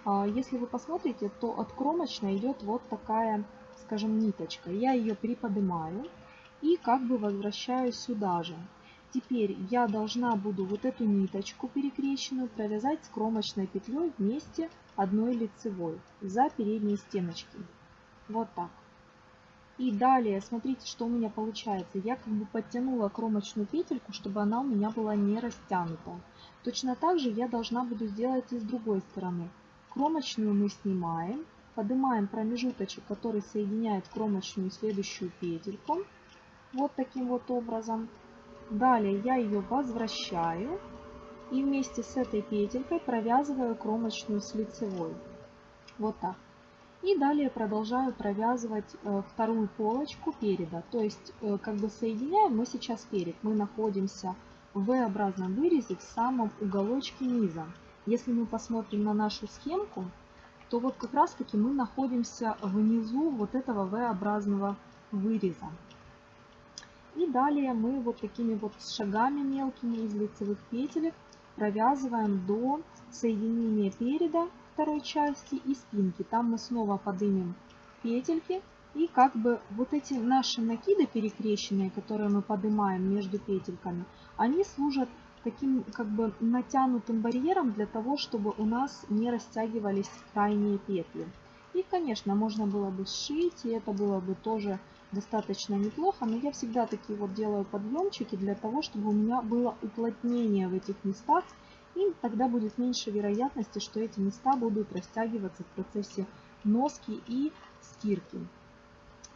А, если вы посмотрите, то от кромочной идет вот такая, скажем, ниточка. Я ее приподнимаю и как бы возвращаю сюда же. Теперь я должна буду вот эту ниточку перекрещенную провязать с кромочной петлей вместе одной лицевой за передние стеночки. Вот так. И далее, смотрите, что у меня получается. Я как бы подтянула кромочную петельку, чтобы она у меня была не растянута. Точно так же я должна буду сделать и с другой стороны. Кромочную мы снимаем, поднимаем промежуточек, который соединяет кромочную и следующую петельку. Вот таким вот образом. Далее я ее возвращаю и вместе с этой петелькой провязываю кромочную с лицевой. Вот так. И далее продолжаю провязывать э, вторую полочку переда. То есть, э, как бы соединяем мы сейчас перед. Мы находимся в V-образном вырезе в самом уголочке низа. Если мы посмотрим на нашу схемку, то вот как раз таки мы находимся внизу вот этого V-образного выреза. И далее мы вот такими вот шагами мелкими из лицевых петелек провязываем до соединения переда второй части и спинки. Там мы снова поднимем петельки. И как бы вот эти наши накиды перекрещенные, которые мы поднимаем между петельками, они служат таким как бы натянутым барьером для того, чтобы у нас не растягивались крайние петли. И, конечно, можно было бы сшить, и это было бы тоже достаточно неплохо, но я всегда такие вот делаю подъемчики для того, чтобы у меня было уплотнение в этих местах, и тогда будет меньше вероятности, что эти места будут растягиваться в процессе носки и стирки.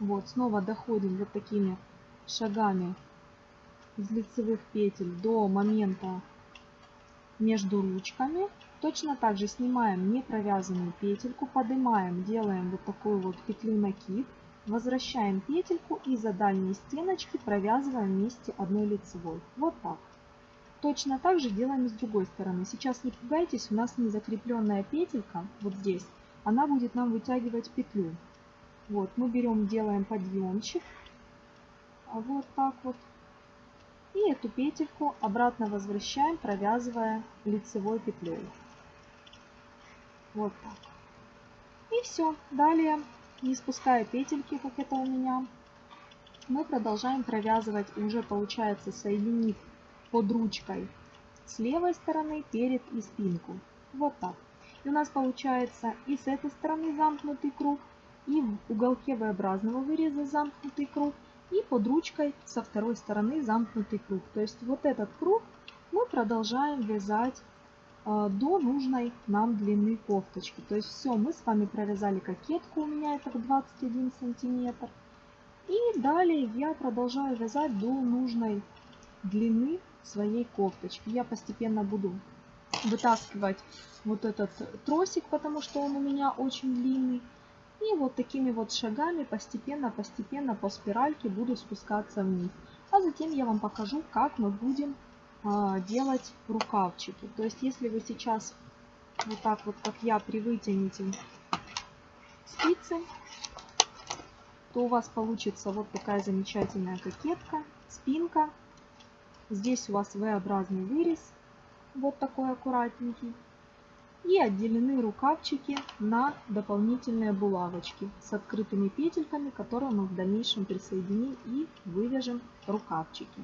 Вот, снова доходим вот такими шагами из лицевых петель до момента между ручками. Точно так же снимаем не провязанную петельку, поднимаем, делаем вот такую вот петлю накид, возвращаем петельку и за дальние стеночки провязываем вместе одной лицевой. Вот так. Точно так же делаем с другой стороны. Сейчас не пугайтесь, у нас не закрепленная петелька вот здесь. Она будет нам вытягивать петлю. Вот, мы берем, делаем подъемчик. А вот так вот. И эту петельку обратно возвращаем, провязывая лицевой петлей. Вот так. И все. Далее, не спуская петельки, как это у меня, мы продолжаем провязывать, уже получается соединив под ручкой с левой стороны перед и спинку. Вот так. И у нас получается и с этой стороны замкнутый круг, и в уголке V-образного выреза замкнутый круг, и под ручкой со второй стороны замкнутый круг. То есть вот этот круг мы продолжаем вязать э, до нужной нам длины кофточки. То есть все, мы с вами провязали кокетку, у меня это 21 сантиметр. И далее я продолжаю вязать до нужной длины своей кофточки. Я постепенно буду вытаскивать вот этот тросик, потому что он у меня очень длинный. И вот такими вот шагами постепенно-постепенно по спиральке буду спускаться вниз. А затем я вам покажу, как мы будем а, делать рукавчики. То есть, если вы сейчас вот так вот, как я, привытянете спицы, то у вас получится вот такая замечательная кокетка, спинка. Здесь у вас V-образный вырез, вот такой аккуратненький. И отделены рукавчики на дополнительные булавочки с открытыми петельками, которые мы в дальнейшем присоединим и вывяжем рукавчики.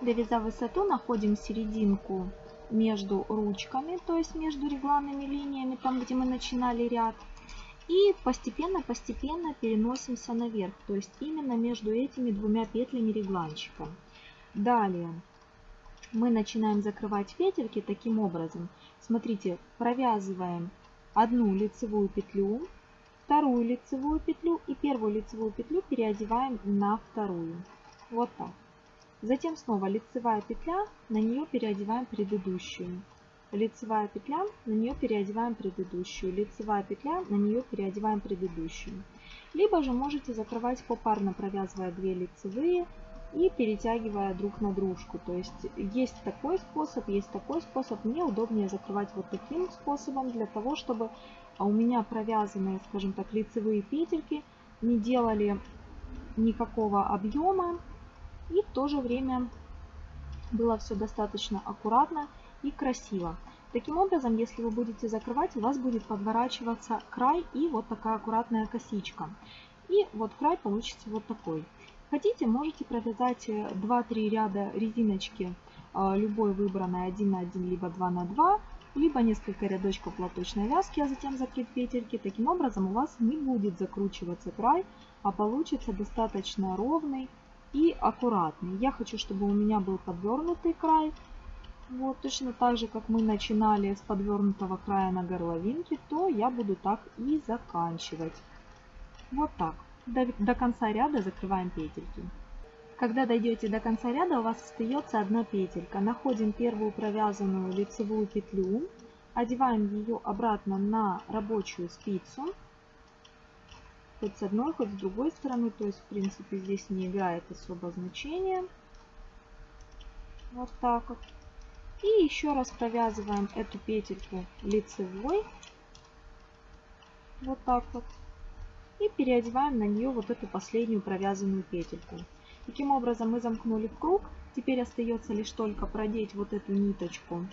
Довязав высоту, находим серединку между ручками, то есть между регланными линиями, там где мы начинали ряд. И постепенно-постепенно переносимся наверх, то есть именно между этими двумя петлями регланчика. Далее мы начинаем закрывать петельки таким образом. Смотрите, провязываем одну лицевую петлю, вторую лицевую петлю и первую лицевую петлю переодеваем на вторую. Вот так. Затем снова лицевая петля, на нее переодеваем предыдущую лицевая петля, на нее переодеваем предыдущую, лицевая петля, на нее переодеваем предыдущую. Либо же можете закрывать попарно, провязывая 2 лицевые и перетягивая друг на дружку. То есть есть такой способ, есть такой способ. Мне удобнее закрывать вот таким способом, для того, чтобы у меня провязанные, скажем так, лицевые петельки не делали никакого объема и в то же время было все достаточно аккуратно и красиво. Таким образом, если вы будете закрывать, у вас будет подворачиваться край и вот такая аккуратная косичка. И вот край получится вот такой. Хотите, можете провязать 2-3 ряда резиночки а, любой выбранной 1 на 1, либо 2 на 2, либо несколько рядочков платочной вязки, а затем закрыть петельки. Таким образом у вас не будет закручиваться край, а получится достаточно ровный и аккуратный. Я хочу, чтобы у меня был подвернутый край, вот точно так же, как мы начинали с подвернутого края на горловинке, то я буду так и заканчивать. Вот так. До, до конца ряда закрываем петельки. Когда дойдете до конца ряда, у вас остается одна петелька. Находим первую провязанную лицевую петлю, одеваем ее обратно на рабочую спицу, хоть с одной, хоть с другой стороны, то есть в принципе здесь не играет особо значения. Вот так вот. И еще раз провязываем эту петельку лицевой. Вот так вот. И переодеваем на нее вот эту последнюю провязанную петельку. Таким образом мы замкнули круг. Теперь остается лишь только продеть вот эту ниточку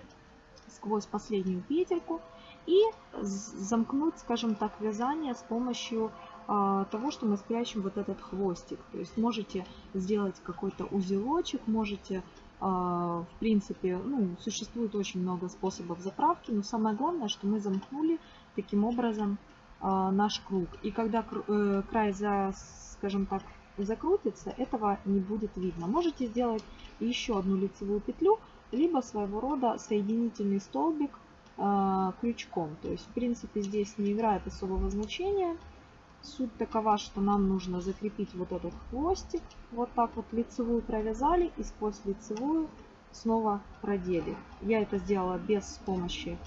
сквозь последнюю петельку и замкнуть, скажем так, вязание с помощью э, того, что мы спрячем вот этот хвостик. То есть можете сделать какой-то узелочек, можете а, в принципе, ну, существует очень много способов заправки, но самое главное, что мы замкнули таким образом а, наш круг. И когда э, край, за, скажем так, закрутится, этого не будет видно. Можете сделать еще одну лицевую петлю, либо своего рода соединительный столбик а, крючком. То есть, в принципе, здесь не играет особого значения. Суть такова, что нам нужно закрепить вот этот хвостик. Вот так вот лицевую провязали и сквозь лицевую снова продели. Я это сделала без помощи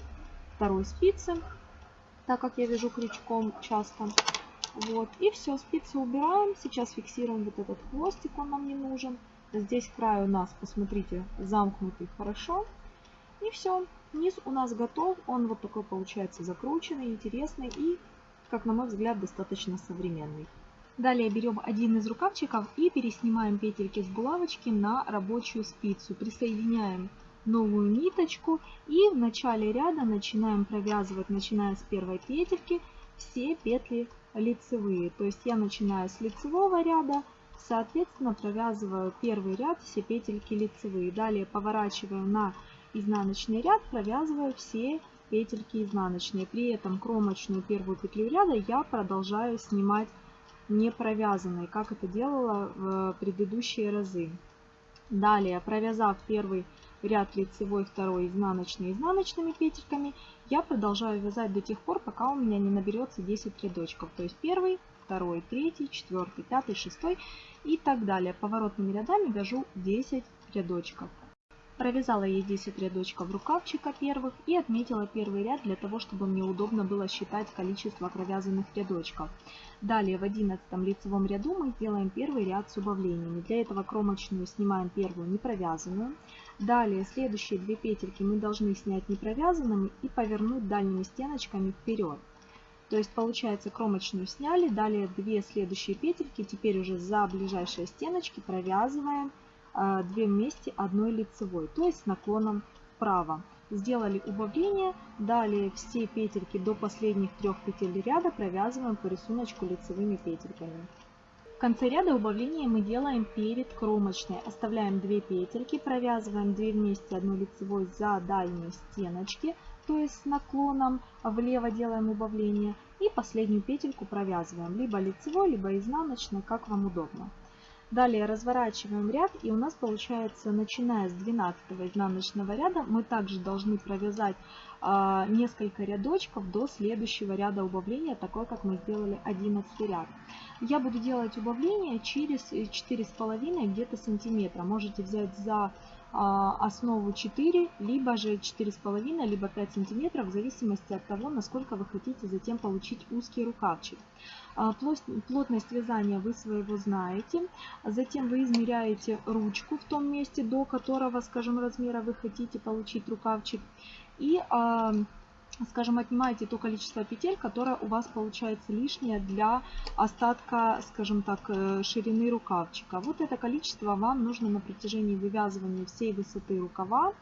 второй спицы, так как я вяжу крючком часто. Вот. И все, спицы убираем. Сейчас фиксируем вот этот хвостик, он нам не нужен. Здесь край у нас, посмотрите, замкнутый хорошо. И все, низ у нас готов. Он вот такой получается закрученный, интересный и как на мой взгляд, достаточно современный. Далее берем один из рукавчиков и переснимаем петельки с булавочки на рабочую спицу. Присоединяем новую ниточку и в начале ряда начинаем провязывать, начиная с первой петельки, все петли лицевые. То есть я начинаю с лицевого ряда, соответственно провязываю первый ряд, все петельки лицевые. Далее поворачиваю на изнаночный ряд провязываю все петельки изнаночные. При этом кромочную первую петлю ряда я продолжаю снимать не провязанной, как это делала в предыдущие разы. Далее, провязав первый ряд лицевой, второй изнаночный изнаночными петельками, я продолжаю вязать до тех пор, пока у меня не наберется 10 рядочков. То есть первый, второй, третий, четвертый, пятый, шестой и так далее. Поворотными рядами вяжу 10 рядочков. Провязала я 10 рядочков рукавчика первых и отметила первый ряд для того, чтобы мне удобно было считать количество провязанных рядочков. Далее в 11 лицевом ряду мы сделаем первый ряд с убавлениями. Для этого кромочную снимаем первую не провязанную. Далее следующие две петельки мы должны снять не провязанными и повернуть дальними стеночками вперед. То есть получается кромочную сняли, далее две следующие петельки, теперь уже за ближайшие стеночки провязываем 2 вместе одной лицевой, то есть с наклоном вправо. Сделали убавление, далее все петельки до последних трех петель ряда провязываем по рисунку лицевыми петельками. В конце ряда убавления мы делаем перед кромочной. Оставляем 2 петельки, провязываем 2 вместе одной лицевой за дальние стеночки, то есть с наклоном влево делаем убавление. И последнюю петельку провязываем либо лицевой, либо изнаночной, как вам удобно. Далее разворачиваем ряд и у нас получается, начиная с 12 изнаночного ряда, мы также должны провязать а, несколько рядочков до следующего ряда убавления, такой как мы сделали 11 ряд. Я буду делать убавление через 4,5 где-то сантиметра. Можете взять за основу 4, либо же 4,5, либо 5 сантиметров, в зависимости от того, насколько вы хотите затем получить узкий рукавчик. А, плотность вязания вы своего знаете. Затем вы измеряете ручку в том месте, до которого, скажем, размера вы хотите получить рукавчик. И а, скажем, отнимаете то количество петель, которое у вас получается лишнее для остатка, скажем так, э, ширины рукавчика. Вот это количество вам нужно на протяжении вывязывания всей высоты рукава.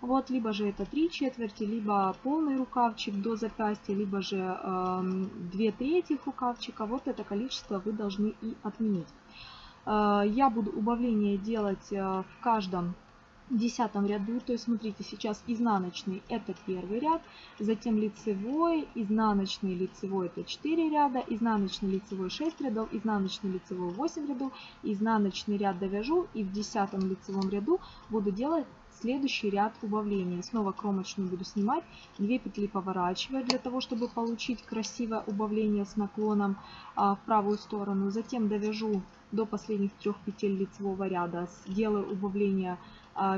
Вот, либо же это 3 четверти, либо полный рукавчик до запястья, либо же э, 2 трети рукавчика. Вот это количество вы должны и отменить. Э, я буду убавление делать э, в каждом десятом ряду, то есть смотрите, сейчас изнаночный это первый ряд, затем лицевой, изнаночный, лицевой это 4 ряда, изнаночный, лицевой 6 рядов, изнаночный, лицевой 8 рядов, изнаночный ряд довяжу и в десятом лицевом ряду буду делать следующий ряд убавления. Снова кромочную буду снимать, 2 петли поворачивая для того, чтобы получить красивое убавление с наклоном а, в правую сторону. Затем довяжу до последних трех петель лицевого ряда, делаю убавление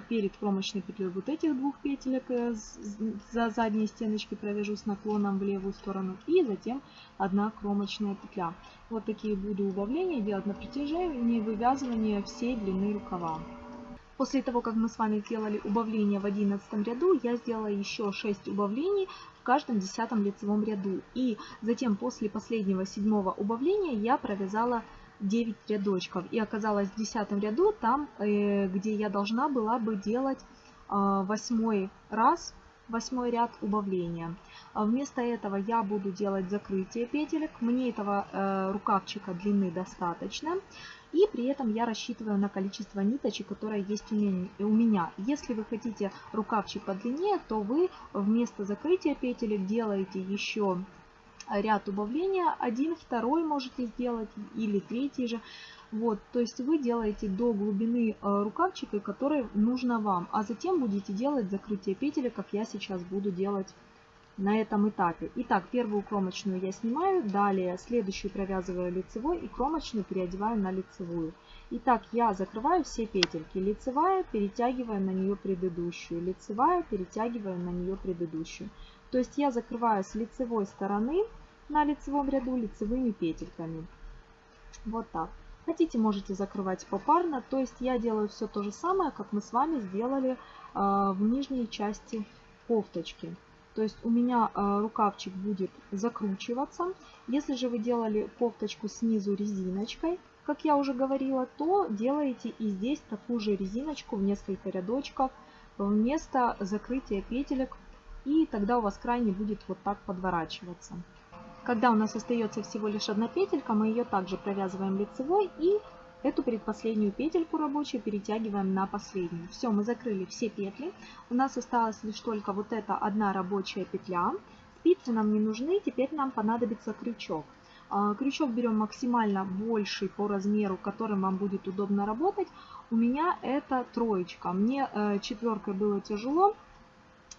перед кромочной петлей вот этих двух петелек э, за задние стеночки провяжу с наклоном в левую сторону и затем одна кромочная петля. Вот такие буду убавления делать на протяжении вывязывания всей длины рукава. После того, как мы с вами сделали убавление в 11 ряду, я сделала еще 6 убавлений в каждом десятом лицевом ряду. И затем после последнего седьмого убавления я провязала 9 рядочков. И оказалось в 10 ряду, там, э, где я должна была бы делать э, восьмой раз, восьмой ряд убавления. А вместо этого я буду делать закрытие петелек. Мне этого э, рукавчика длины достаточно. И при этом я рассчитываю на количество ниточек, которое есть у меня. Если вы хотите рукавчик подлиннее, то вы вместо закрытия петелек делаете еще ряд убавления, один, второй можете сделать или третий же. Вот, то есть вы делаете до глубины э, рукавчика, который нужно вам, а затем будете делать закрытие петель, как я сейчас буду делать на этом этапе. Итак, первую кромочную я снимаю, далее следующую провязываю лицевой и кромочную переодеваю на лицевую. Итак, я закрываю все петельки. Лицевая, перетягиваю на нее предыдущую. Лицевая, перетягиваю на нее предыдущую. То есть я закрываю с лицевой стороны на лицевом ряду лицевыми петельками. Вот так. Хотите, можете закрывать попарно. То есть я делаю все то же самое, как мы с вами сделали э, в нижней части кофточки. То есть у меня э, рукавчик будет закручиваться. Если же вы делали кофточку снизу резиночкой, как я уже говорила, то делаете и здесь такую же резиночку в несколько рядочков вместо закрытия петелек и тогда у вас край не будет вот так подворачиваться. Когда у нас остается всего лишь одна петелька, мы ее также провязываем лицевой и эту предпоследнюю петельку рабочую перетягиваем на последнюю. Все, мы закрыли все петли. У нас осталась лишь только вот эта одна рабочая петля. Спицы нам не нужны, теперь нам понадобится крючок. А, крючок берем максимально больший по размеру, которым вам будет удобно работать. У меня это троечка. Мне э, четверкой было тяжело,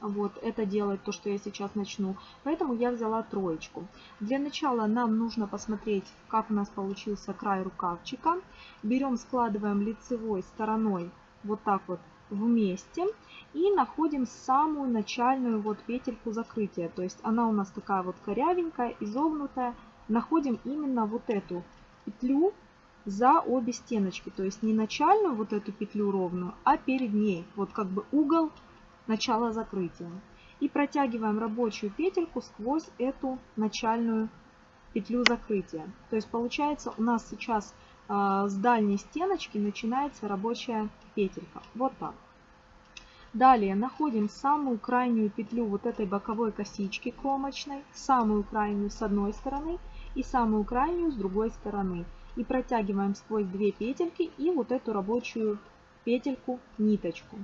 вот это делать, то, что я сейчас начну. Поэтому я взяла троечку. Для начала нам нужно посмотреть, как у нас получился край рукавчика. Берем, складываем лицевой стороной вот так вот вместе и находим самую начальную вот петельку закрытия. То есть она у нас такая вот корявенькая, изогнутая. Находим именно вот эту петлю за обе стеночки. То есть не начальную вот эту петлю ровную, а перед ней. Вот как бы угол начала закрытия. И протягиваем рабочую петельку сквозь эту начальную петлю закрытия. То есть получается у нас сейчас э, с дальней стеночки начинается рабочая петелька. Вот так. Далее находим самую крайнюю петлю вот этой боковой косички кромочной, самую крайнюю с одной стороны и самую крайнюю с другой стороны. И протягиваем сквозь две петельки и вот эту рабочую петельку ниточку.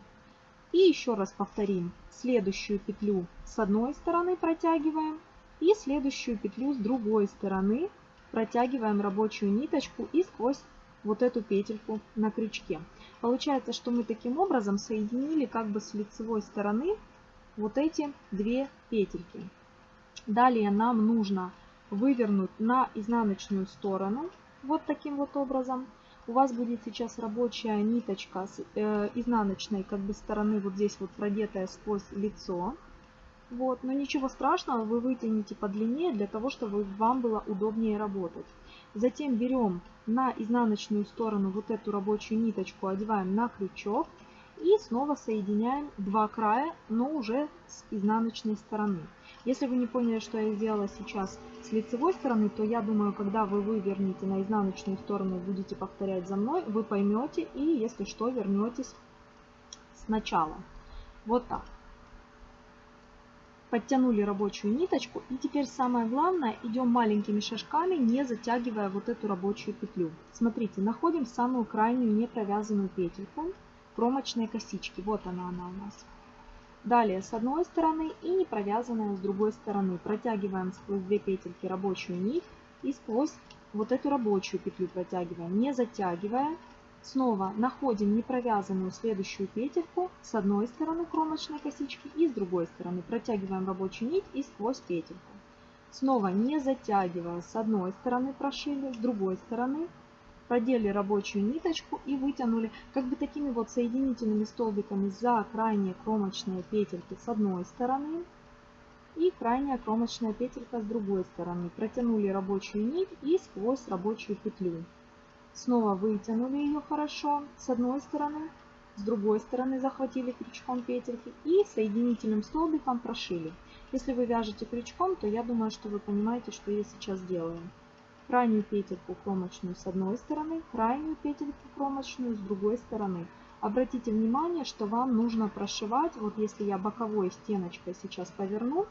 И еще раз повторим. Следующую петлю с одной стороны протягиваем. И следующую петлю с другой стороны протягиваем рабочую ниточку и сквозь вот эту петельку на крючке. Получается, что мы таким образом соединили как бы с лицевой стороны вот эти две петельки. Далее нам нужно вывернуть на изнаночную сторону вот таким вот образом у вас будет сейчас рабочая ниточка с э, изнаночной как бы стороны вот здесь вот продетая сквозь лицо. Вот, но ничего страшного, вы вытяните подлиннее для того, чтобы вам было удобнее работать. Затем берем на изнаночную сторону вот эту рабочую ниточку, одеваем на крючок и снова соединяем два края, но уже с изнаночной стороны. Если вы не поняли, что я сделала сейчас с лицевой стороны, то я думаю, когда вы вывернете на изнаночную сторону, будете повторять за мной, вы поймете и, если что, вернетесь сначала. Вот так. Подтянули рабочую ниточку. И теперь самое главное, идем маленькими шажками, не затягивая вот эту рабочую петлю. Смотрите, находим самую крайнюю не провязанную петельку кромочной косички. Вот она, она у нас. Далее с одной стороны и не провязанная с другой стороны. Протягиваем сквозь две петельки рабочую нить и сквозь вот эту рабочую петлю протягиваем, не затягивая. Снова находим не провязанную следующую петельку с одной стороны кромочной косички и с другой стороны. Протягиваем рабочую нить и сквозь петельку. Снова не затягивая, с одной стороны прошили, с другой стороны продели рабочую ниточку и вытянули как бы такими вот соединительными столбиками за крайние кромочные петельки с одной стороны и крайняя кромочная петелька с другой стороны. Протянули рабочую нить и сквозь рабочую петлю. Снова вытянули ее хорошо с одной стороны, с другой стороны захватили крючком петельки и соединительным столбиком прошили. Если вы вяжете крючком, то я думаю, что вы понимаете, что я сейчас делаю крайнюю петельку кромочную с одной стороны, крайнюю петельку кромочную с другой стороны. Обратите внимание, что вам нужно прошивать, вот если я боковой стеночкой сейчас поверну,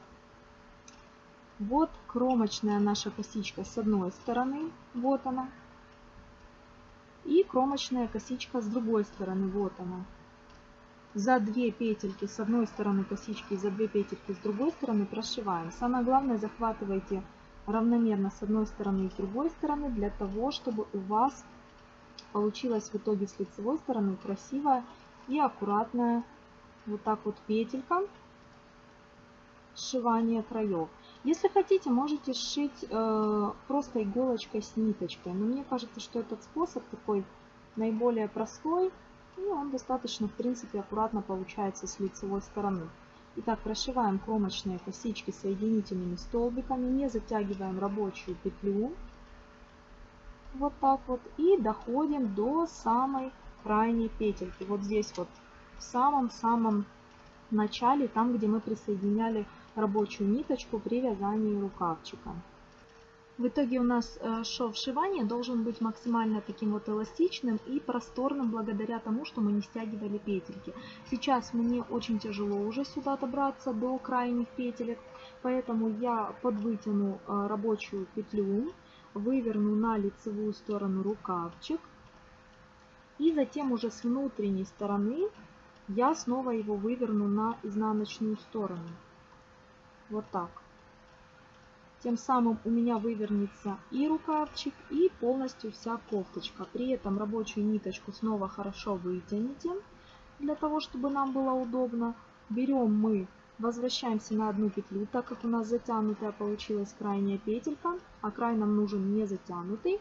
вот кромочная наша косичка с одной стороны, вот она, и кромочная косичка с другой стороны, вот она. За две петельки с одной стороны косички за две петельки с другой стороны прошиваем. Самое главное захватывайте равномерно с одной стороны и с другой стороны, для того, чтобы у вас получилась в итоге с лицевой стороны красивая и аккуратная вот так вот петелька сшивания краев. Если хотите, можете сшить э, просто иголочкой с ниточкой, но мне кажется, что этот способ такой наиболее простой, и он достаточно, в принципе, аккуратно получается с лицевой стороны. Итак, прошиваем кромочные косички соединительными столбиками, не затягиваем рабочую петлю. Вот так вот. И доходим до самой крайней петельки. Вот здесь вот в самом-самом начале, там где мы присоединяли рабочую ниточку при вязании рукавчика. В итоге у нас э, шов сшивания должен быть максимально таким вот эластичным и просторным благодаря тому, что мы не стягивали петельки. Сейчас мне очень тяжело уже сюда добраться до крайних петелек, поэтому я подвытяну э, рабочую петлю, выверну на лицевую сторону рукавчик И затем уже с внутренней стороны я снова его выверну на изнаночную сторону. Вот так. Тем самым у меня вывернется и рукавчик, и полностью вся кофточка. При этом рабочую ниточку снова хорошо вытяните, для того, чтобы нам было удобно. Берем мы, возвращаемся на одну петлю, так как у нас затянутая получилась крайняя петелька, а край нам нужен не затянутый.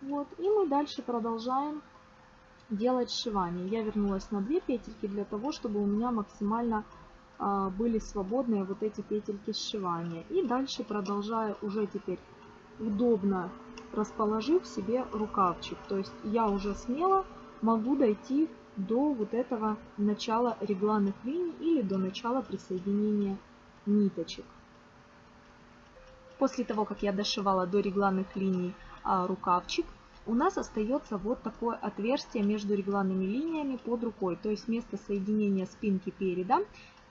Вот, и мы дальше продолжаем делать сшивание. Я вернулась на две петельки для того, чтобы у меня максимально были свободные вот эти петельки сшивания. И дальше продолжаю уже теперь удобно расположив себе рукавчик. То есть я уже смело могу дойти до вот этого начала регланных линий или до начала присоединения ниточек. После того, как я дошивала до регланных линий а, рукавчик, у нас остается вот такое отверстие между регланными линиями под рукой, то есть место соединения спинки переда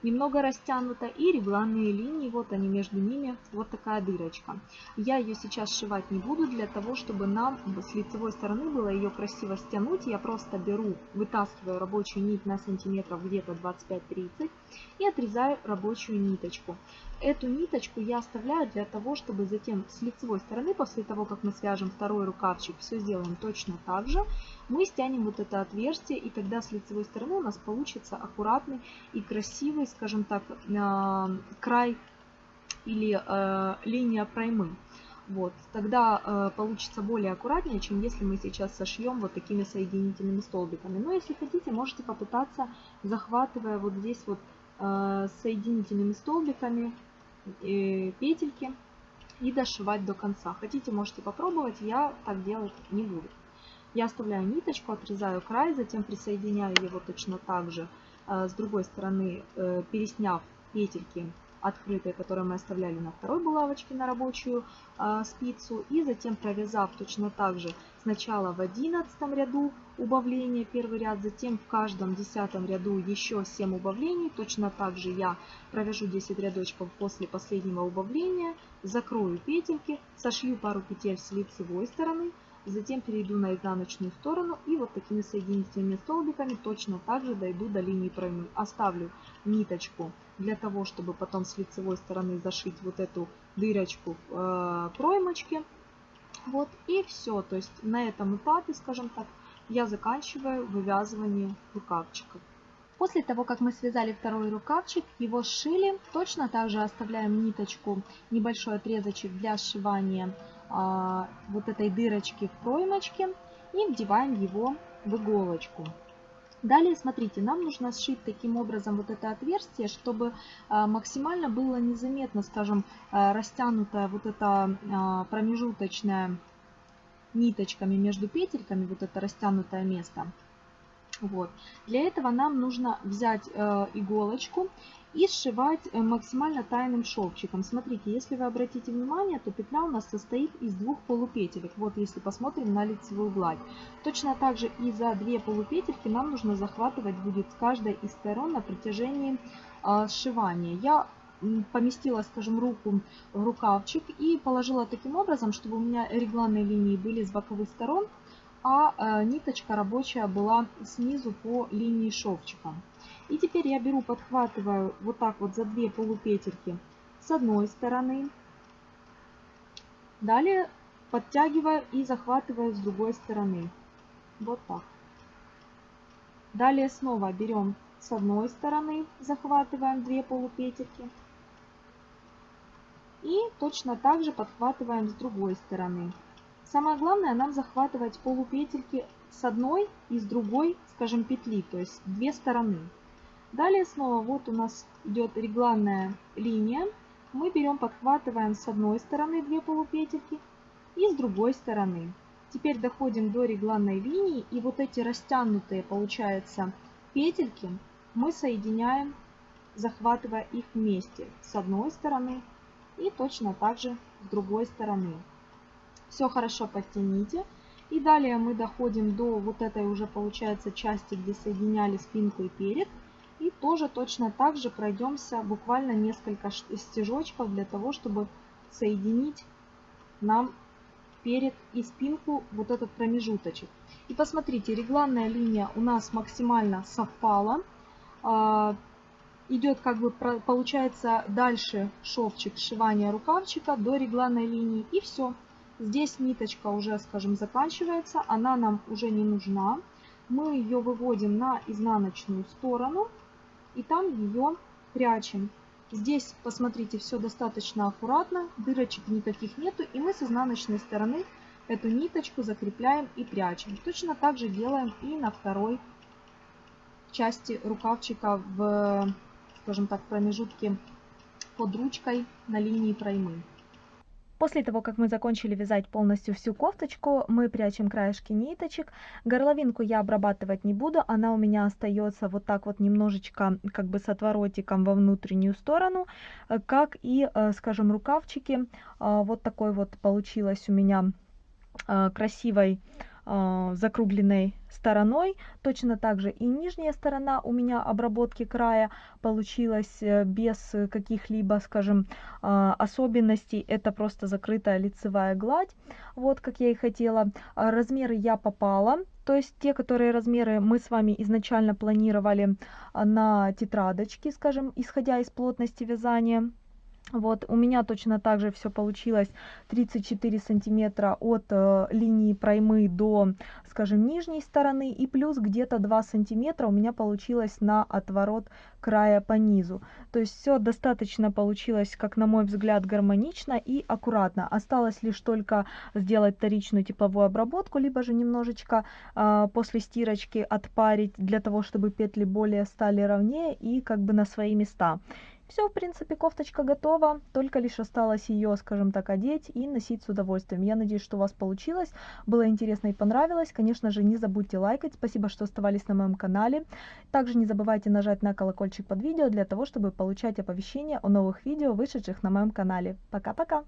немного растянута и регланные линии, вот они между ними, вот такая дырочка. Я ее сейчас сшивать не буду, для того, чтобы нам с лицевой стороны было ее красиво стянуть, я просто беру, вытаскиваю рабочую нить на сантиметров где-то 25-30 и отрезаю рабочую ниточку. Эту ниточку я оставляю для того, чтобы затем с лицевой стороны, после того, как мы свяжем второй рукавчик, все сделаем точно так же, мы стянем вот это отверстие, и тогда с лицевой стороны у нас получится аккуратный и красивый, скажем так, а, край или э, линия проймы. Вот, тогда э, получится более аккуратнее, чем если мы сейчас сошьем вот такими соединительными столбиками. Но если хотите, можете попытаться, захватывая вот здесь вот э, соединительными столбиками э, петельки и дошивать до конца. Хотите, можете попробовать, я так делать не буду. Я оставляю ниточку, отрезаю край, затем присоединяю его точно так же э, с другой стороны, э, пересняв петельки открытые, которые мы оставляли на второй булавочке на рабочую э, спицу. И затем провязав точно так же сначала в 11 ряду убавления первый ряд, затем в каждом десятом ряду еще 7 убавлений. Точно так же я провяжу 10 рядочков после последнего убавления, закрою петельки, сошью пару петель с лицевой стороны, Затем перейду на изнаночную сторону и вот такими соединительными столбиками точно так же дойду до линии проймы. Оставлю ниточку для того, чтобы потом с лицевой стороны зашить вот эту дырочку э, проймочке. Вот и все. То есть на этом этапе, скажем так, я заканчиваю вывязывание рукавчиков. После того, как мы связали второй рукавчик, его сшили, точно так же оставляем ниточку, небольшой отрезочек для сшивания а, вот этой дырочки в проймочке и вдеваем его в иголочку. Далее, смотрите, нам нужно сшить таким образом вот это отверстие, чтобы а, максимально было незаметно, скажем, а, растянутая вот эта а, промежуточная ниточками между петельками, вот это растянутое место. Вот. Для этого нам нужно взять э, иголочку и сшивать э, максимально тайным шовчиком. Смотрите, если вы обратите внимание, то петля у нас состоит из двух полупетелек. Вот если посмотрим на лицевую гладь. Точно так же и за две полупетельки нам нужно захватывать будет с каждой из сторон на протяжении э, сшивания. Я поместила, скажем, руку в рукавчик и положила таким образом, чтобы у меня регланные линии были с боковых сторон, а э, ниточка рабочая была снизу по линии шовчика. И теперь я беру, подхватываю вот так вот за две полупетельки с одной стороны. Далее подтягиваю и захватываю с другой стороны. Вот так. Далее снова берем с одной стороны, захватываем две полупетельки. И точно так же подхватываем с другой стороны. Самое главное нам захватывать полупетельки с одной и с другой, скажем, петли, то есть две стороны. Далее снова вот у нас идет регланная линия. Мы берем, подхватываем с одной стороны две полупетельки и с другой стороны. Теперь доходим до регланной линии и вот эти растянутые, получается, петельки мы соединяем, захватывая их вместе с одной стороны и точно так же с другой стороны. Все хорошо подтяните. И далее мы доходим до вот этой уже получается части, где соединяли спинку и перед. И тоже точно так же пройдемся буквально несколько стежочков для того, чтобы соединить нам перед и спинку вот этот промежуточек. И посмотрите, регланная линия у нас максимально совпала. А, идет как бы получается дальше шовчик сшивания рукавчика до регланной линии и все. Здесь ниточка уже, скажем, заканчивается, она нам уже не нужна. Мы ее выводим на изнаночную сторону и там ее прячем. Здесь, посмотрите, все достаточно аккуратно, дырочек никаких нету, и мы с изнаночной стороны эту ниточку закрепляем и прячем. Точно так же делаем и на второй части рукавчика в, скажем так, промежутке под ручкой на линии проймы. После того, как мы закончили вязать полностью всю кофточку, мы прячем краешки ниточек. Горловинку я обрабатывать не буду, она у меня остается вот так вот немножечко как бы с отворотиком во внутреннюю сторону, э, как и, э, скажем, рукавчики. А, вот такой вот получилось у меня э, красивой закругленной стороной. Точно так же и нижняя сторона у меня обработки края получилась э, без каких-либо, скажем, а, особенностей. Это просто закрытая лицевая гладь, вот как я и хотела. А, размеры я попала, то есть те, которые размеры мы с вами изначально планировали на тетрадочке, скажем, исходя из плотности вязания. Вот, у меня точно так же все получилось 34 сантиметра от э, линии проймы до, скажем, нижней стороны. И плюс где-то 2 сантиметра у меня получилось на отворот края по низу. То есть все достаточно получилось, как на мой взгляд, гармонично и аккуратно. Осталось лишь только сделать вторичную тепловую обработку, либо же немножечко э, после стирочки отпарить для того, чтобы петли более стали ровнее и как бы на свои места. Все, в принципе, кофточка готова, только лишь осталось ее, скажем так, одеть и носить с удовольствием. Я надеюсь, что у вас получилось, было интересно и понравилось. Конечно же, не забудьте лайкать, спасибо, что оставались на моем канале. Также не забывайте нажать на колокольчик под видео для того, чтобы получать оповещения о новых видео, вышедших на моем канале. Пока-пока!